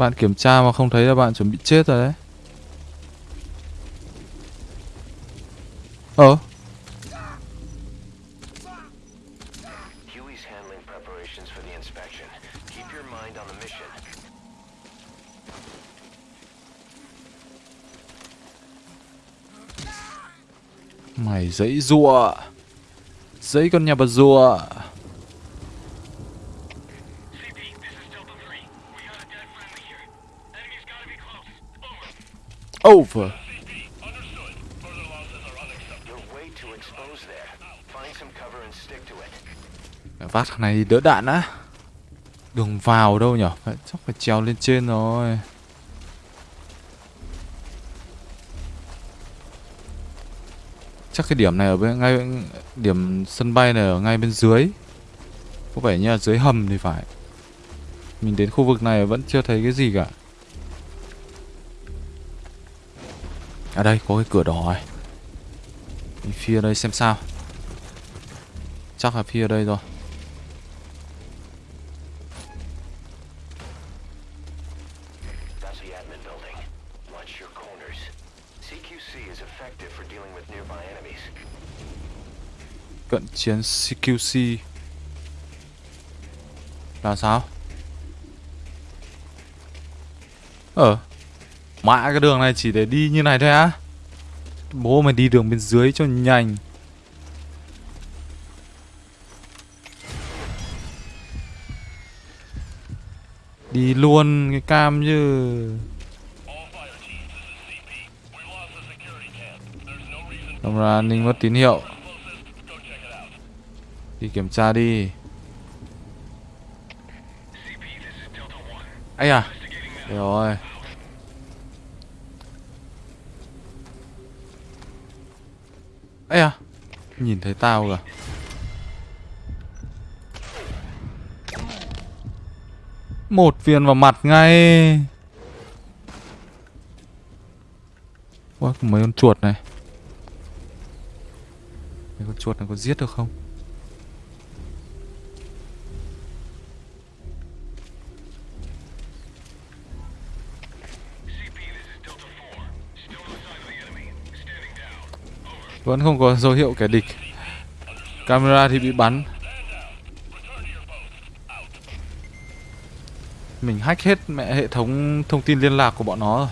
Bạn kiểm tra mà không thấy là bạn chuẩn bị chết rồi đấy Ờ Huey's handling preparations for the inspection. Keep your mind on the mission. Mày giấy rùa Giấy con nhà bà rùa CP, this is Delta 3. We got a dead friendly here. Enemy's gotta be close. Over. Over You're way too exposed there. Find some cover and stick to over. Vác thằng này đỡ đạn á Đường vào đâu nhở phải, Chắc phải trèo lên trên rồi Chắc cái điểm này ở bên ngay điểm sân bay này ở ngay bên dưới. Có vẻ như là dưới hầm thì phải. Mình đến khu vực này vẫn chưa thấy cái gì cả. À đây có cái cửa đỏ này. Mình phi ở đây xem sao. Chắc là phi ở đây rồi. That's the admin building. Watch your corners. CQC is effective for dealing with nearby enemies. Cận chiến CQC Là sao? Ờ mã cái đường này, chỉ để đi như này thôi á? Bố mày đi đường bên dưới cho nhanh. Đi luôn cái cam chứ. Xong ra an ninh mất tín hiệu. Đi kiểm tra đi. Ấy à Rồi ấy à? Nhìn thấy tao kìa. Một viên vào mặt ngay. Có mấy con chuột này. Mấy con chuột này có giết được không? Vẫn không có dấu hiệu kẻ địch. Camera thì bị bắn. Mình hack hết mẹ hệ thống thông tin liên lạc của bọn nó rồi.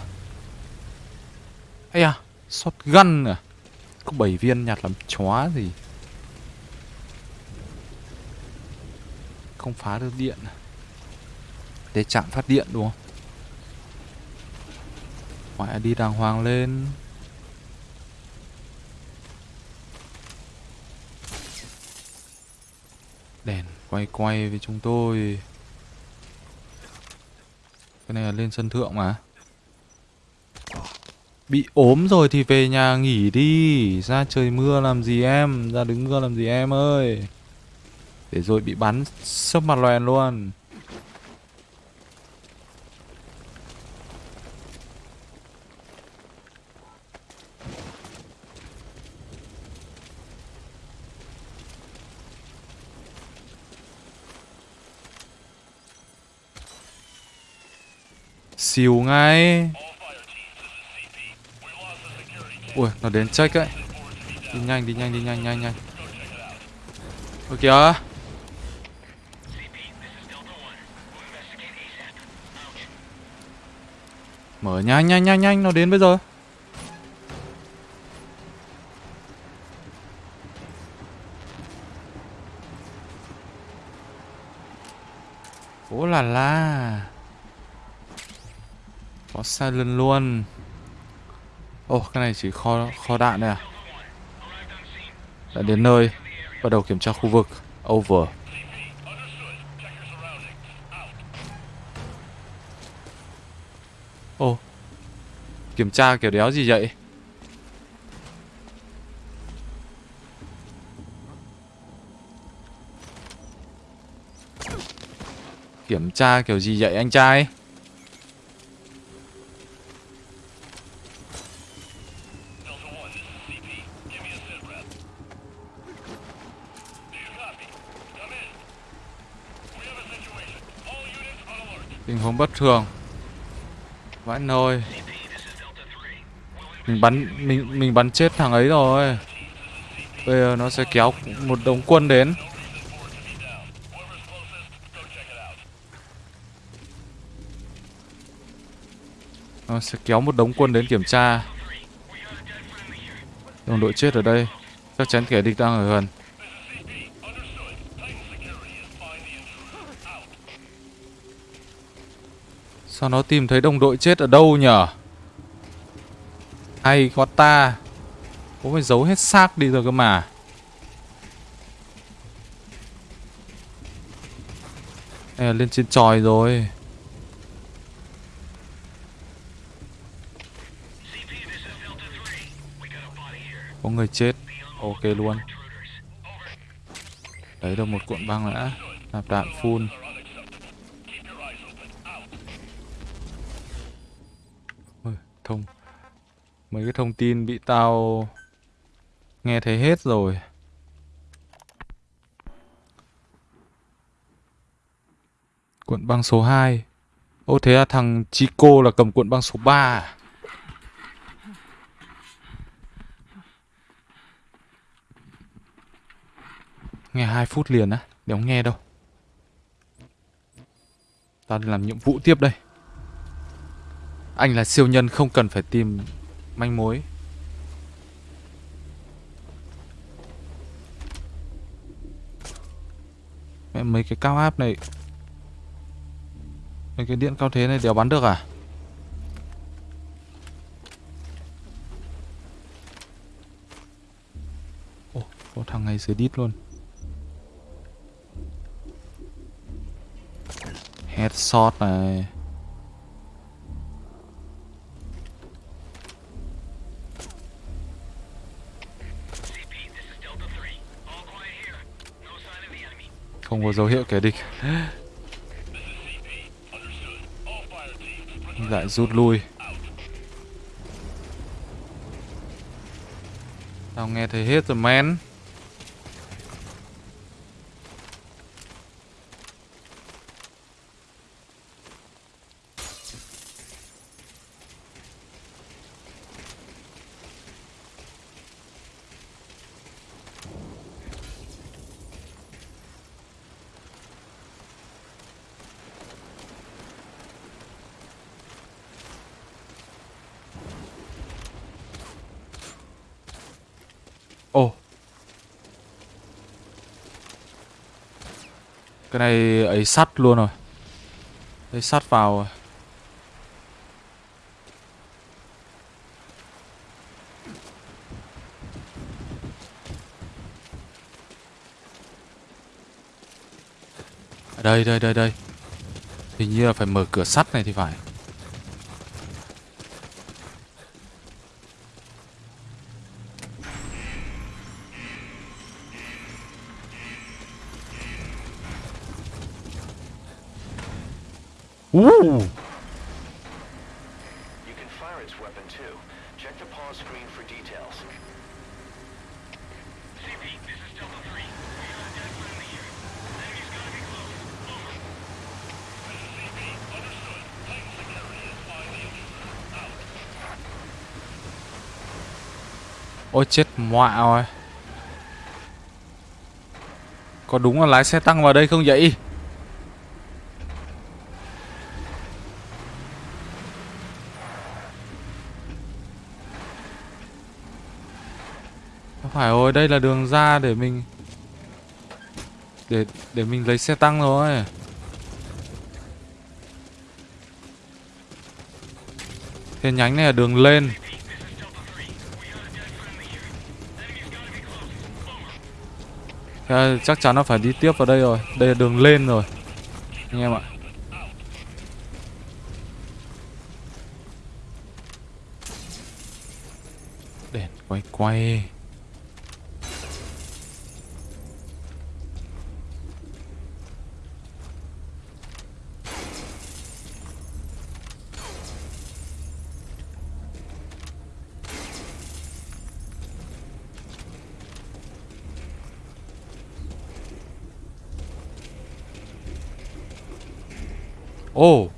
Ây à, shotgun à? Có 7 viên nhặt làm chóa gì. Không phá được điện? Để chạm phát điện đúng không? Ngoại đi đàng hoàng lên. Đèn quay quay với chúng tôi. Cái này là lên sân thượng mà. Bị ốm rồi thì về nhà nghỉ đi. Ra trời mưa làm gì em? Ra đứng mưa làm gì em ơi? Để rồi bị bắn sấp mặt loèn luôn. Xìu ngay. Ui, nó đến check ấy. Đi nhanh, đi nhanh, đi nhanh, nhanh, nhanh. Ôi kìa. Mở nhanh, nhanh, nhanh, nhanh, nó đến bây giờ. Ủa là la. Có silent luôn. Ồ, cái này chỉ kho kho đạn này à? Đã đến nơi Bắt đầu kiểm tra khu vực. Over. Ồ Kiểm tra kiểu đéo gì vậy? Kiểm tra kiểu gì vậy anh trai? Tình huống bất thường. Vãi nồi. Mình bắn, mình mình bắn chết thằng ấy rồi. Bây giờ nó sẽ kéo một đống quân đến. Nó sẽ kéo một đống quân đến kiểm tra. Đồng đội chết ở đây. Chắc chắn kẻ địch đang ở gần. Sao nó tìm thấy đồng đội chết ở đâu nhở? Hay quá ta? Có phải giấu hết xác đi rồi cơ mà. Đây là lên trên tròi rồi. Có người chết. Ok luôn. Lấy được một cuộn băng đã Nạp đạn full. Mấy cái thông tin bị tao Nghe thấy hết rồi. Cuộn băng số 2 Ô, thế là thằng Chico là cầm cuộn băng số 3 à? Nghe 2 phút liền á Đéo nghe đâu. Tao làm nhiệm vụ tiếp đây. Anh là siêu nhân không cần phải tìm manh mối. Mẹ mấy cái cao áp này Mấy cái điện cao thế này đều bắn được à? Oh, có thằng này dưới đít luôn. Headshot này. Không có dấu hiệu kẻ địch. Lại rút lui. Tao nghe thấy hết rồi, men Ồ cái này ấy sắt luôn rồi. Ấy sắt vào rồi. Ở Đây đây đây đây. Hình như là phải mở cửa sắt này thì phải. You can fire its weapon too. Check the paw screen for details. CP, this is Delta 3. We got a dead friendly here. Enemy's gotta be close. Over. This is CP. Understood. Tighten security and find the enemy. Out. Ôi chết mọa rồi Có đúng là lái xe tăng vào đây không vậy Không phải rồi, đây là đường ra để mình Để để mình lấy xe tăng rồi. Thế nhánh này là đường lên. Thế chắc chắn nó phải đi tiếp vào đây rồi. Đây là đường lên rồi, Anh em ạ. Đèn quay quay Ồ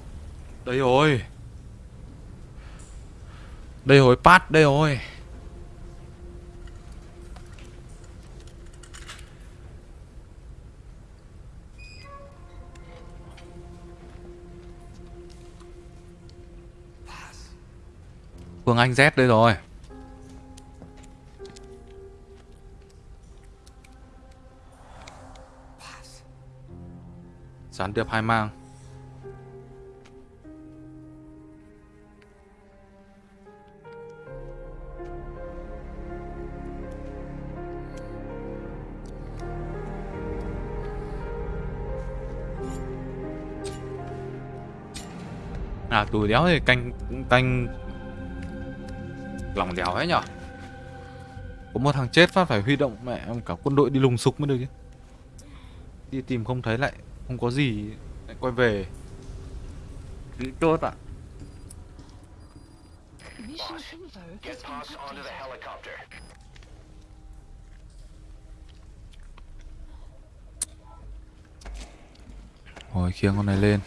Đây rồi pass đây rồi. Phương Anh Z đây rồi. Gián điệp hai mang. À đéo thì canh canh lòng đéo ấy nhở? Có một thằng chết phát phải huy động mẹ em cả quân đội đi lùng sục mới được chứ. Đi tìm không thấy lại Không có gì, lại quay về. Nghĩ tốt ạ. Mission Rồi khiêng con này lên.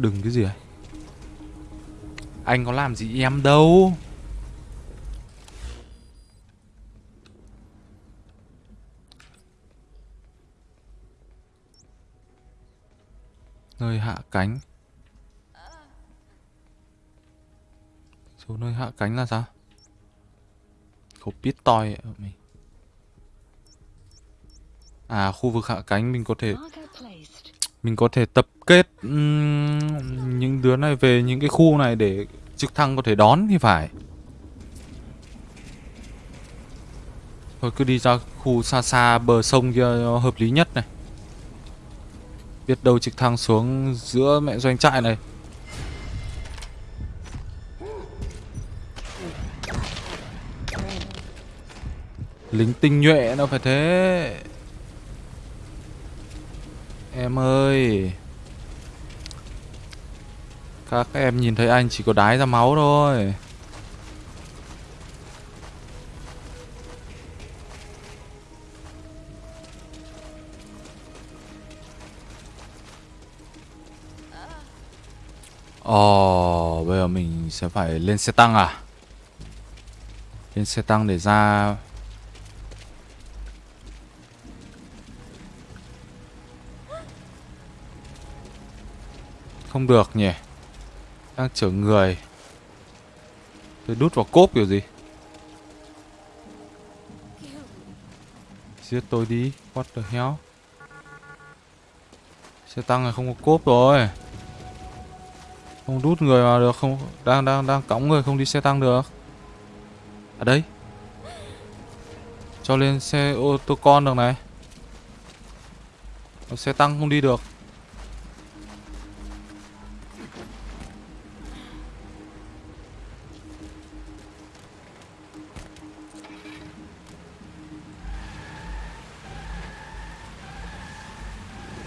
Đừng cái gì ấy, Anh có làm gì em đâu. Nơi hạ cánh. Số nơi hạ cánh là sao? Không biết toi mình À khu vực hạ cánh mình có thể mình có thể tập kết những đứa này về những cái khu này để trực thăng có thể đón thì phải. Thôi cứ đi ra khu xa xa bờ sông kia cho hợp lý nhất này. Biết đâu trực thăng xuống giữa mẹ doanh trại này. Lính tinh nhuệ nó phải thế. Em ơi Các em nhìn thấy anh chỉ có đái ra máu thôi Ồ, bây giờ mình sẽ phải lên xe tăng à? Lên xe tăng để ra Không được nhỉ. Đang chở người. Tôi đút vào cốp kiểu gì? Giết tôi đi. What the hell? Xe tăng này không có cốp rồi. Không đút người vào được, không Đang đang đang cõng người không đi xe tăng được. À đây. Cho lên xe ô tô con được này. Xe tăng không đi được.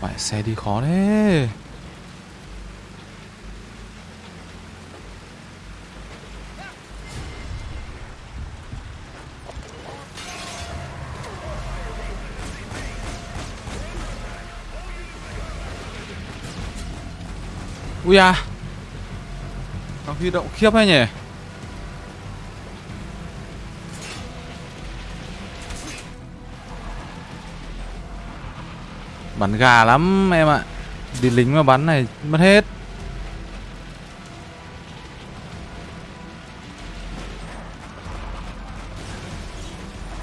Phải xe đi khó thế. Ui à. Đang huy động khiếp hay nhỉ? Bắn gà lắm, em ạ. Đi lính mà bắn này, mất hết.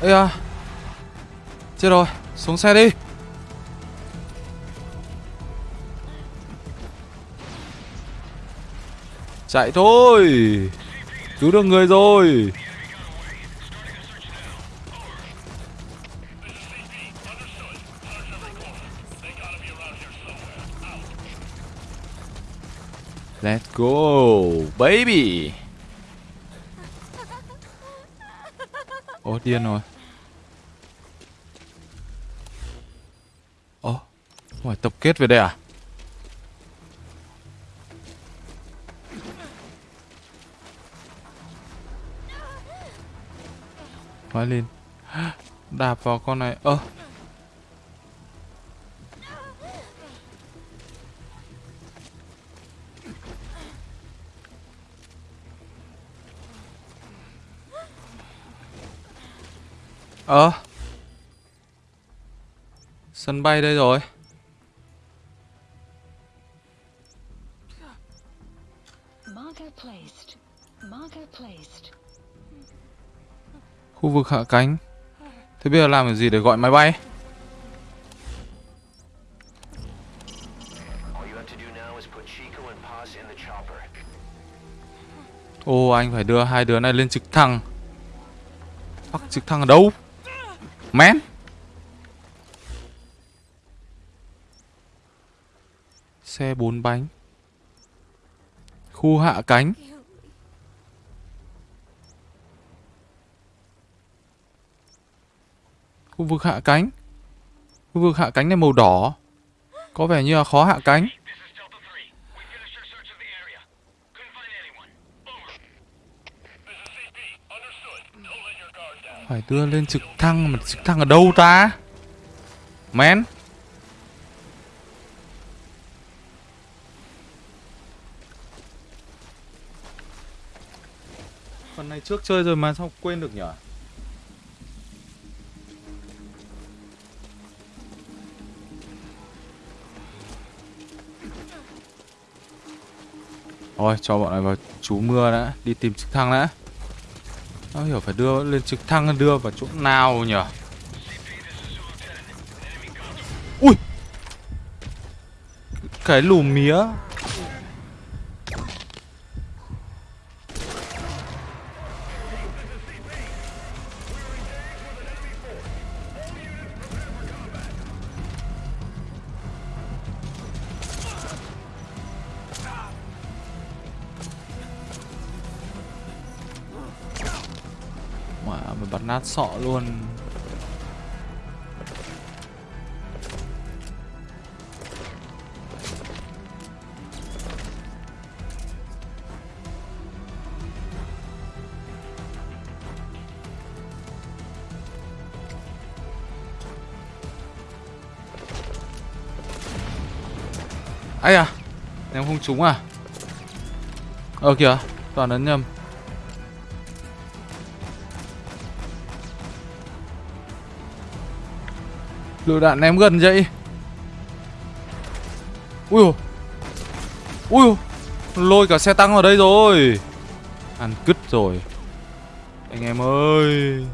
Ây à Chết rồi, Xuống xe đi. Chạy thôi. Cứu được người rồi. Let's go, baby. Oh, điên rồi. Oh, phải tập kết về đây à? Hóa lên. Đạp vào con này. Ơ. Ờ Sân bay đây rồi Marker placed. Marker placed. Khu vực hạ cánh Thế bây giờ làm cái gì để gọi máy bay All you have to do now is put Chico and Paz in the chopper. Ồ anh phải đưa hai đứa này lên trực thăng Fuck trực thăng ở đâu Man Xe bốn bánh. Khu hạ cánh. Khu vực hạ cánh. Khu vực hạ cánh này màu đỏ. Có vẻ như là khó hạ cánh This is Delta 3. We finished our search of the area. Couldn't find anyone. Over. This is CP. Understood. Don't let your guard down. Phải đưa lên trực thăng Mà trực thăng ở đâu ta? Man Phần này trước chơi rồi mà sao quên được nhở? Thôi cho bọn này vào trú mưa đã Đi tìm trực thăng đã nó hiểu phải đưa lên trực thăng, đưa vào chỗ nào nhỉ? Ui! Cái lùm mía. Sọ luôn. Ấy à em không trúng à? Ờ kìa toàn ấn nhầm. Lựu đạn ném gần vậy. Ui ui ui lôi cả xe tăng vào đây rồi. Ăn cứt rồi. Anh em ơi.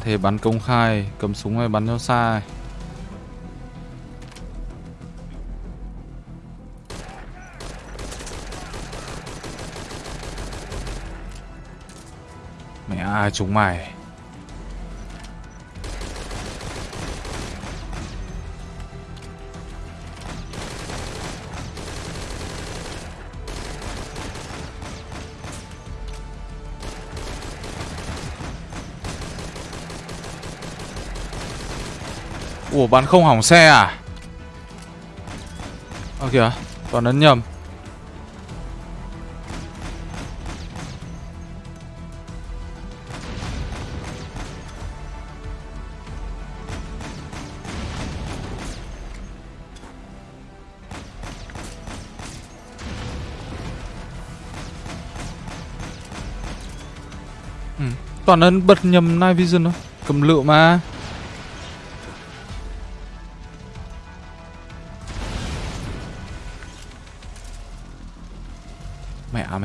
Thế bắn công khai Cầm súng hay bắn cho xa. Mẹ ai chúng mày? Ủa bắn không hỏng xe à? Ơ kìa Toàn ấn nhầm. Ừ, Toàn ấn bật nhầm Night Vision thôi. Cầm lựu mà.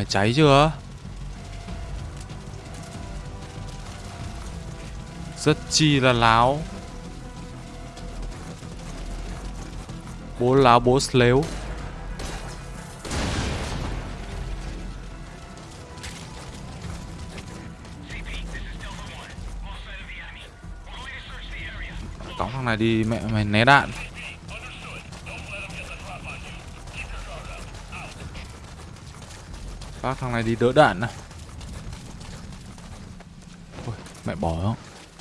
Này cháy chưa? Rất chi là láo. Bố láo, bố lếu Cõng thằng này đi, mẹ mày né đạn. Bác thằng này đi đỡ đạn này Ôi, mẹ bỏ không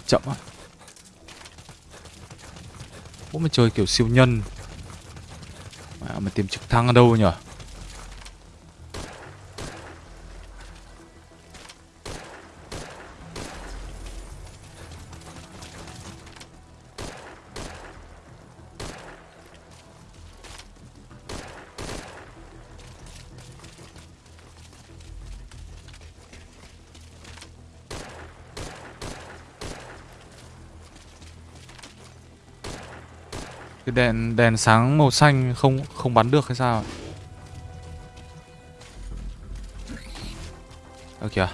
Chậm á Bố mày chơi kiểu siêu nhân. Mẹ mày tìm trực thăng ở đâu nhỉ? Cái đèn đèn sáng màu xanh không không bắn được hay sao ạ? Ơ kìa.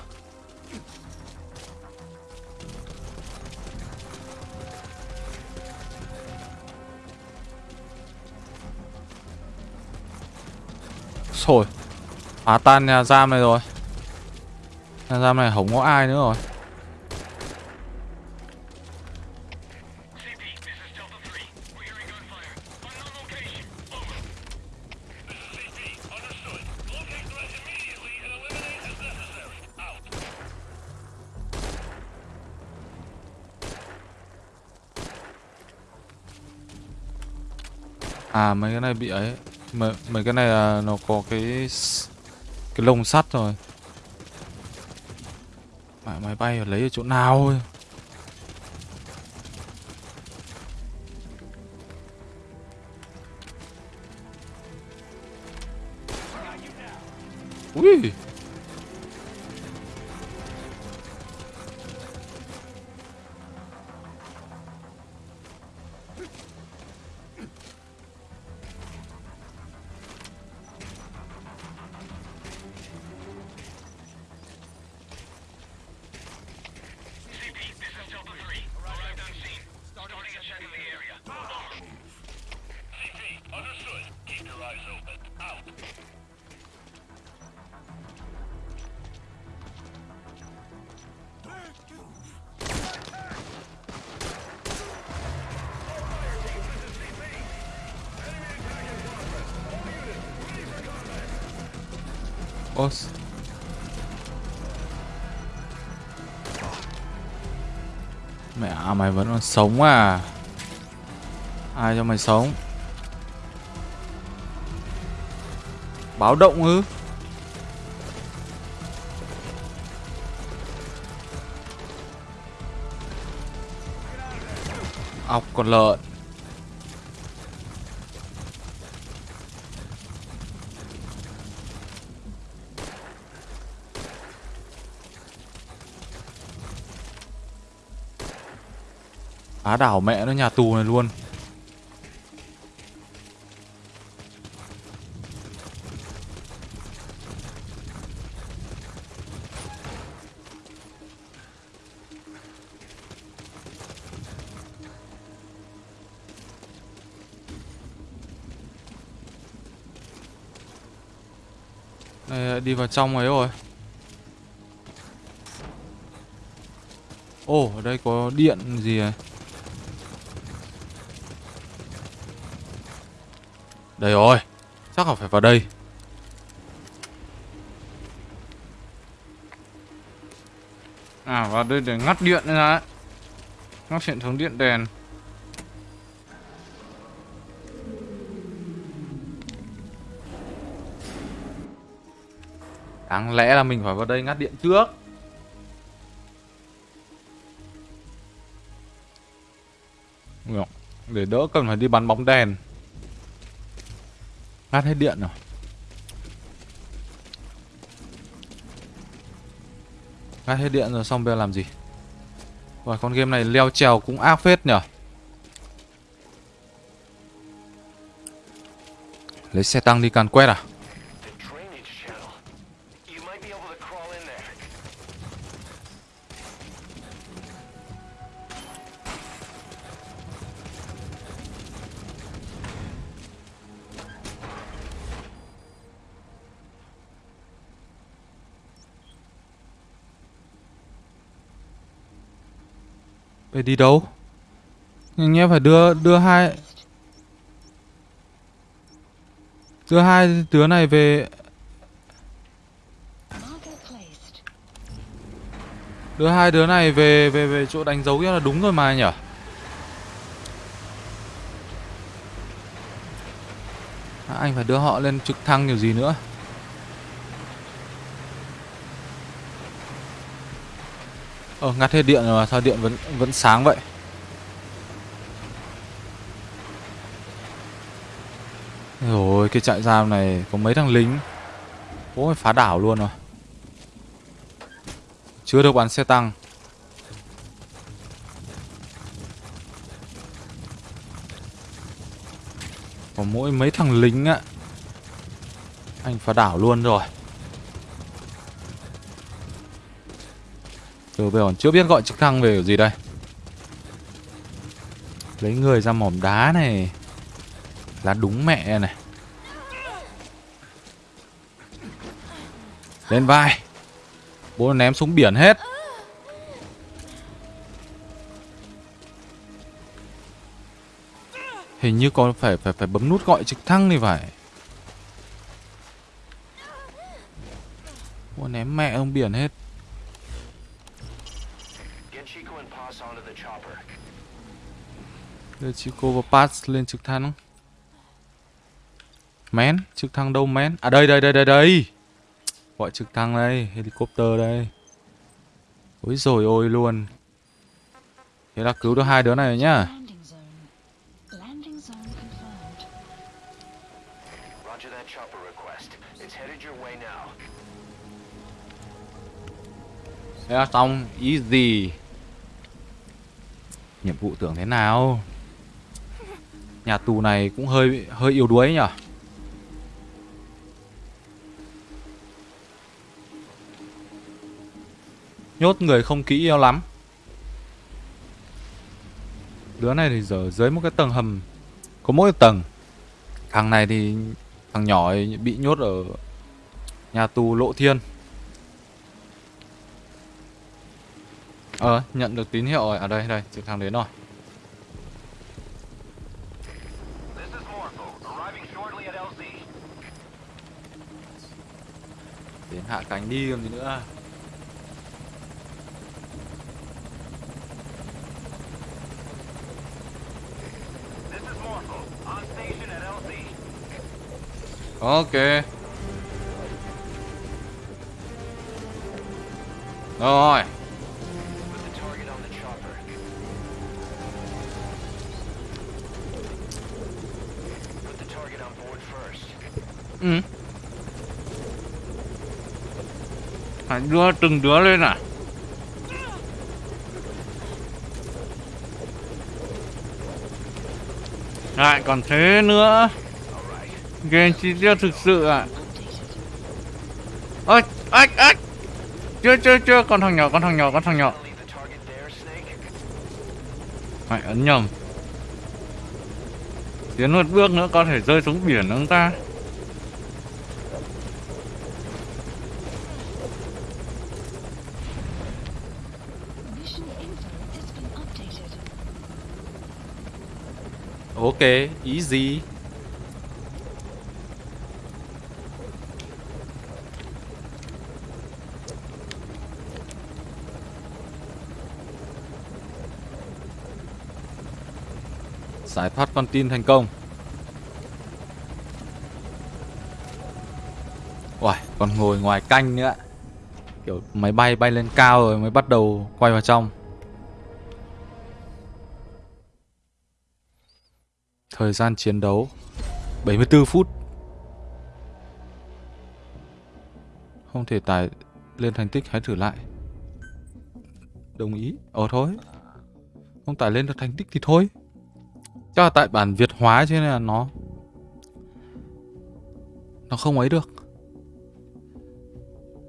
Rồi Phá tan nhà giam này rồi. Nhà giam này không có ai nữa rồi. À mấy cái này bị ấy. Mấy, mấy cái này là nó có cái cái lồng sắt rồi. Mẹ máy bay ở lấy ở chỗ nào ấy. Ui! Mày vẫn còn sống à? Ai cho mày sống? Báo động ư? Ọc con lợn. Phá đảo mẹ nó, nhà tù này luôn. Này đi vào trong ấy rồi. Ồ, ở đây có điện gì này Đây rồi, Chắc là phải vào đây. À vào đây để ngắt điện ra ấy. Ngắt hệ thống điện đèn. Đáng lẽ là mình phải vào đây ngắt điện trước. Để đỡ cần phải đi bắn bóng đèn. Ngắt hết điện rồi. Ngắt hết điện rồi, xong bây giờ làm gì? Rồi con game này leo trèo cũng ác phết nhở? Lấy xe tăng đi càn quét à? Phải đi đâu? Anh em phải đưa đưa hai Đưa hai đứa này về. Đưa hai đứa này về về về chỗ đánh dấu kia là đúng rồi mà nhỉ? À, Anh phải đưa họ lên trực thăng kiểu gì nữa? Ờ ngắt hết điện rồi mà, sao điện vẫn vẫn sáng vậy? Rồi, cái trại giam này có mấy thằng lính. Ôi phá đảo luôn rồi. Chưa được bắn xe tăng. Có mỗi mấy thằng lính á. Anh phá đảo luôn rồi. Từ bây giờ còn chưa biết gọi trực thăng về kiểu gì đây. Lấy người ra mỏm đá này. Là đúng mẹ này. Lên vai. Bố ném xuống biển hết. Hình như còn phải phải phải bấm nút gọi trực thăng thì phải. Bố ném mẹ ông biển hết Get Chico and Pass onto the chopper. Đưa Chico và Pass lên trực thăng. Mén, trực thăng đâu mén À đây đây đây đây đây. Gọi trực thăng đây, helicopter đây. Ôi rồi ôi luôn. Thế là cứu được hai đứa này rồi nhá. Landing zone. Landing zone confirmed. Roger that chopper request. It's headed your way now. Thế là xong, easy Nhiệm vụ tưởng thế nào? Nhà tù này cũng hơi hơi yếu đuối nhở Nhốt người không kỹ yêu lắm. Đứa này thì giờ dưới một cái tầng hầm, Có mỗi tầng. Thằng này thì Thằng nhỏ ấy bị nhốt ở Nhà tù lộ thiên. Ờ, nhận được tín hiệu rồi. À đây, đây, trực thăng đến rồi. LZ. hạ cánh đi còn gì nữa LZ. ok rồi Ừ. Phải đưa từng đứa lên à? Lại còn thế nữa. Game chi tiêu thực sự à? ơi ếch, ếch. Chưa, chưa, chưa, con thằng nhỏ, con thằng nhỏ, con thằng nhỏ. Phải ấn nhầm. Tiến một bước nữa có thể rơi xuống biển ông ta. Mission info has been updated ok easy giải thoát con tin thành công. Uầy, còn ngồi ngoài canh nữa. Kiểu máy bay bay lên cao rồi mới bắt đầu quay vào trong. Thời gian chiến đấu 74 phút. Không thể tải lên thành tích, hãy thử lại. Đồng ý. Ồ thôi. Không tải lên được thành tích thì thôi. Chắc là tại bản Việt hóa cho nên là nó Nó không ấy được.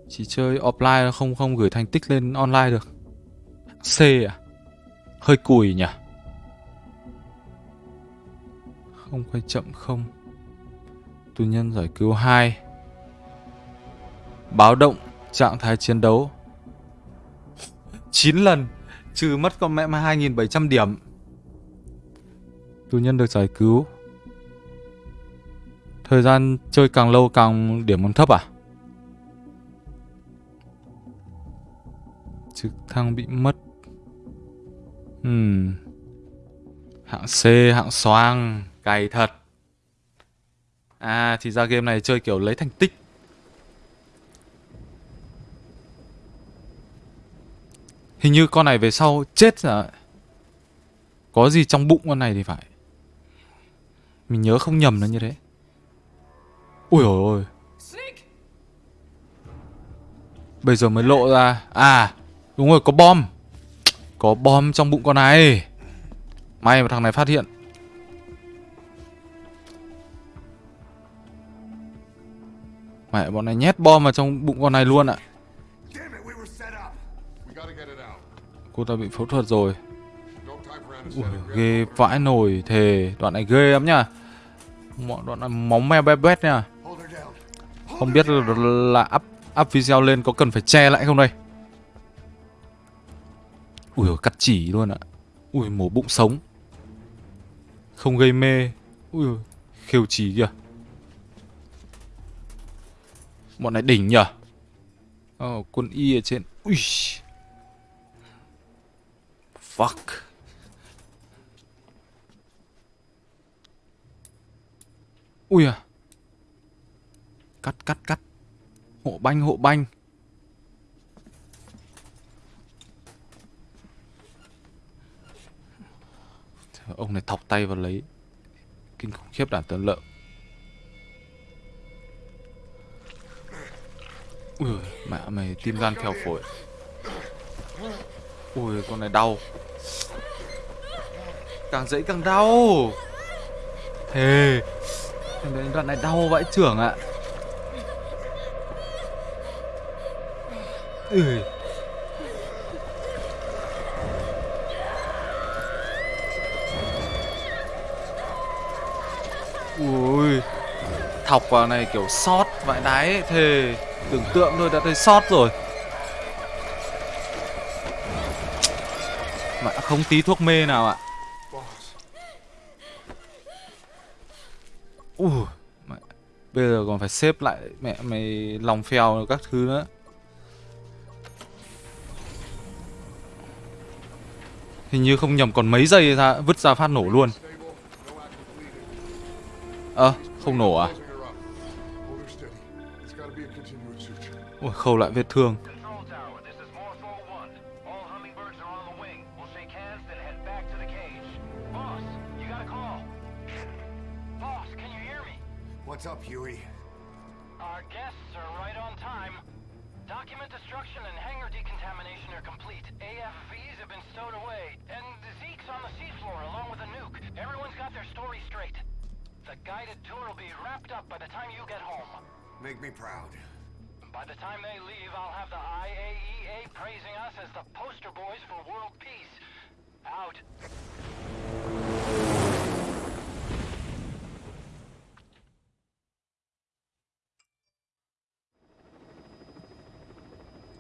Chỉ chơi offline, không không gửi thành tích lên online được. C à? Hơi cùi nhỉ? Không quay chậm không? Tù nhân giải cứu 2 Báo động trạng thái chiến đấu. 9 lần Trừ mất con mẹ 2.700 điểm. Tù nhân được giải cứu. Thời gian chơi càng lâu càng điểm còn thấp à? Trực thăng bị mất. Hmm Hạng C, hạng xoang. Cày thật. À thì ra game này chơi kiểu lấy thành tích. Hình như con này về sau chết rồi Có gì trong bụng con này thì phải. Mình nhớ không nhầm nó như thế. Ui ôi ôi. Bây giờ mới lộ ra. À đúng rồi, có bom. Có bom trong bụng con này. May mà thằng này phát hiện. Mẹ bọn này nhét bom vào trong bụng con này luôn ạ. Cô ta bị phẫu thuật rồi. Ui, ghê vãi nồi thề. Đoạn này ghê lắm nhá. Mọi đoạn này móng me bé bét nha. Không biết là, là up, up video lên có cần phải che lại không đây? Ui cắt chỉ luôn ạ. Ui mổ bụng sống. Không gây mê. Ui khêu chỉ kìa Bọn này đỉnh nhở Ờ, quân y ở trên. Ui. Fuck. Ui à. Cắt cắt cắt. Hộ banh hộ banh. Ông này thọc tay vào lấy. Kinh khủng khiếp đàn tấn lợn Ui mẹ mày tim gan phèo phổi. Ui con này đau. Càng dễ càng đau. Thề Đến đoạn này đau vãi trưởng ạ. Ui. Ui. Thọc vào này kiểu sót vãi đáy ấy, thề. Tưởng tượng thôi đã thấy sót rồi Mà không tí thuốc mê nào ạ Ui mẹ. Bây giờ còn phải xếp lại mẹ mày lòng phèo các thứ nữa. Hình như không nhầm còn mấy giây ra vứt ra phát nổ luôn. Stable, à. Ơ, không nổ à? Ôi, khâu lại vết thương.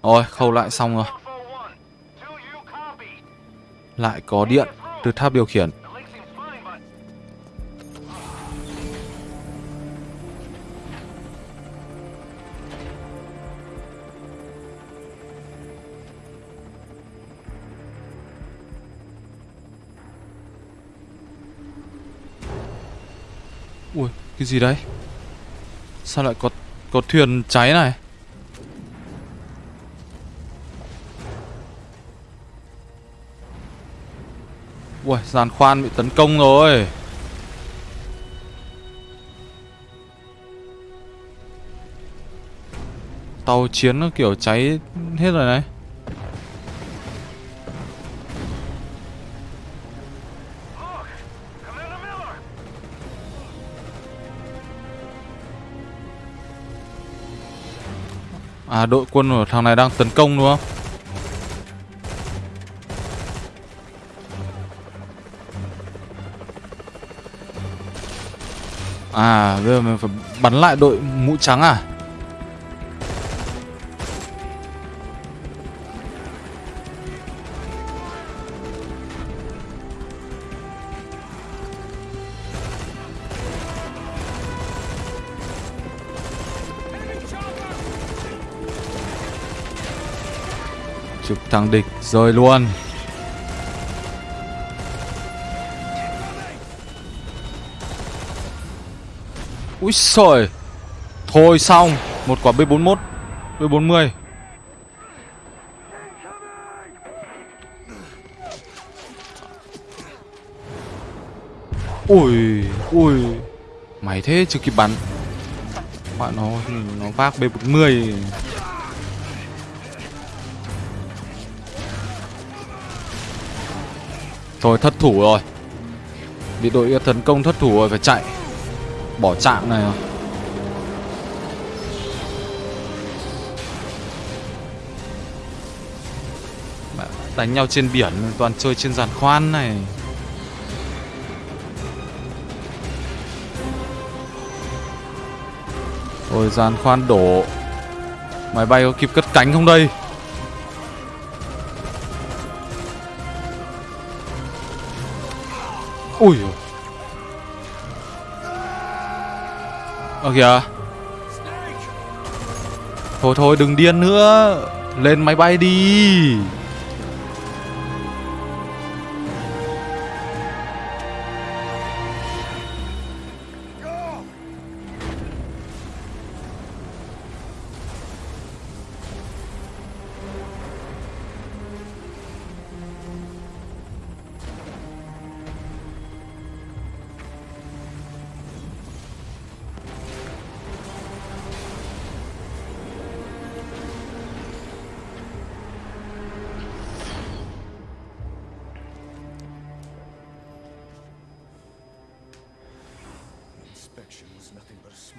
Rồi, khâu lại xong rồi. Lại có điện từ tháp điều khiển. Ui, cái gì đấy? Sao lại có có thuyền cháy này? Ui, giàn khoan bị tấn công rồi. Tàu chiến nó kiểu cháy hết rồi này. À đội quân của thằng này đang tấn công đúng không? À bây giờ mình phải bắn lại đội mũ trắng à? Trực thằng địch rơi luôn Úi sời Thôi xong, Một quả B41 B40 Ui Ui. Mày thế, chưa kịp bắn. Bạn nó Nó vác B40 Thôi, thất thủ rồi. Bị đội tấn công thất thủ rồi, phải chạy. Bỏ trạng này à? rồi Đánh nhau trên biển, toàn chơi trên giàn khoan này. Rồi giàn khoan đổ. Máy bay có kịp cất cánh không đây? Ui dồi. Ơ kìa. Thôi thôi đừng điên nữa. Lên máy bay đi.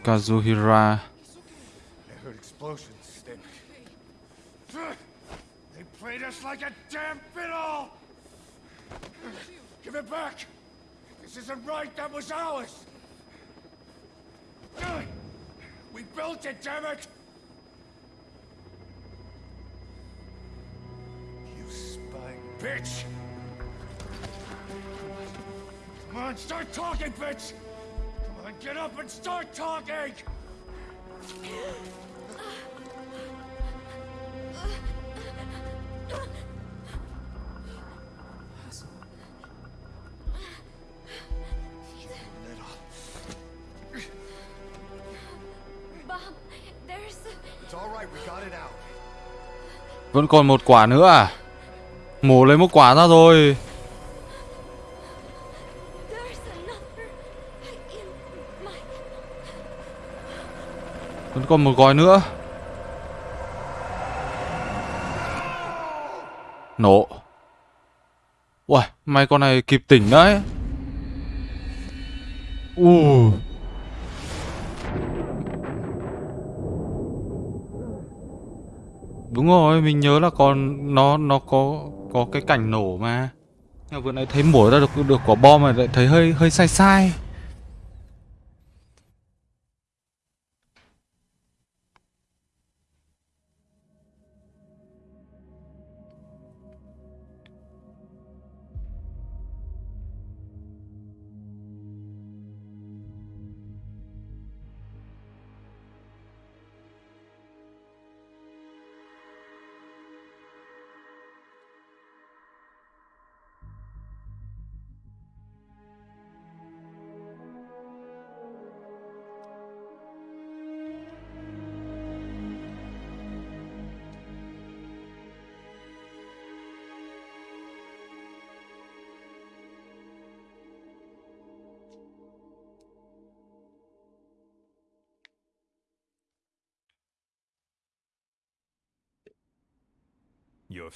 Kazuhira I heard explosions, then... They played us like a damn fiddle! Give it back! This isn't right, that was ours! We built it, damn it! You spy bitch! Come on, start talking, bitch! Get up and start talking! Bob, there's It's all right. We got it out. Vẫn còn một quả nữa à? Mổ lấy một quả ra rồi. Vẫn còn một gói nữa. Nổ. Uầy, may con này kịp tỉnh đấy. U. Đúng rồi, mình nhớ là còn nó nó có có cái cảnh nổ mà. Nhưng vừa nãy thấy mổ ra được được quả bom mà lại thấy hơi hơi sai sai.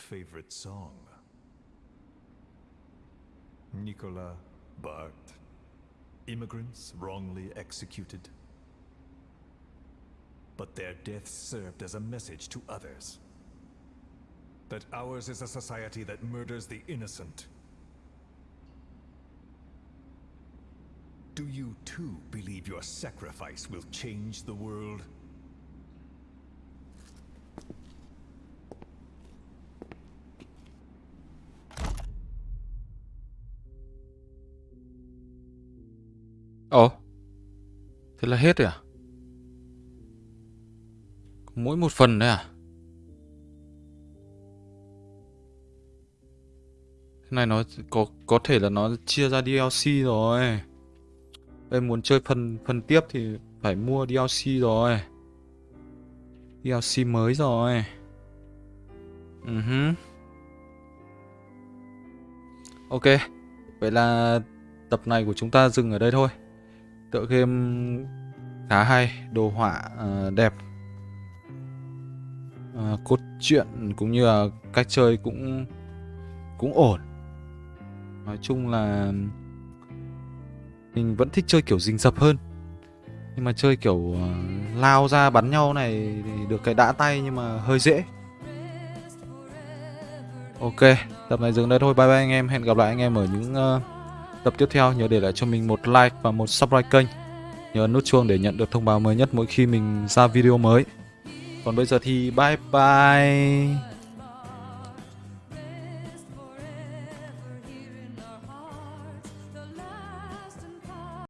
Favorite song? Nicola Bart. Immigrants wrongly executed. But their deaths served as a message to others. That ours is a society that murders the innocent. Do you too believe your sacrifice will change the world? Thế là hết rồi à? Mỗi một phần đấy à? Thế này nó có có thể là nó chia ra DLC rồi. Em muốn chơi phần phần tiếp thì phải mua DLC rồi. DLC mới rồi. Ừ uh -huh. Ok. Vậy là tập này của chúng ta dừng ở đây thôi tựa game khá hay đồ họa uh, đẹp. Uh, cốt truyện cũng như là cách chơi cũng cũng ổn. Nói chung là mình vẫn thích chơi kiểu rình rập hơn. Nhưng mà chơi kiểu uh, lao ra bắn nhau này thì được cái đã tay nhưng mà hơi dễ. Ok tập này dừng đây thôi. Bye bye anh em. Hẹn gặp lại anh em ở những uh, tập tiếp theo, nhớ để lại cho mình một like và một subscribe kênh. Nhớ nút chuông để nhận được thông báo mới nhất mỗi khi mình ra video mới. Còn bây giờ thì bye bye.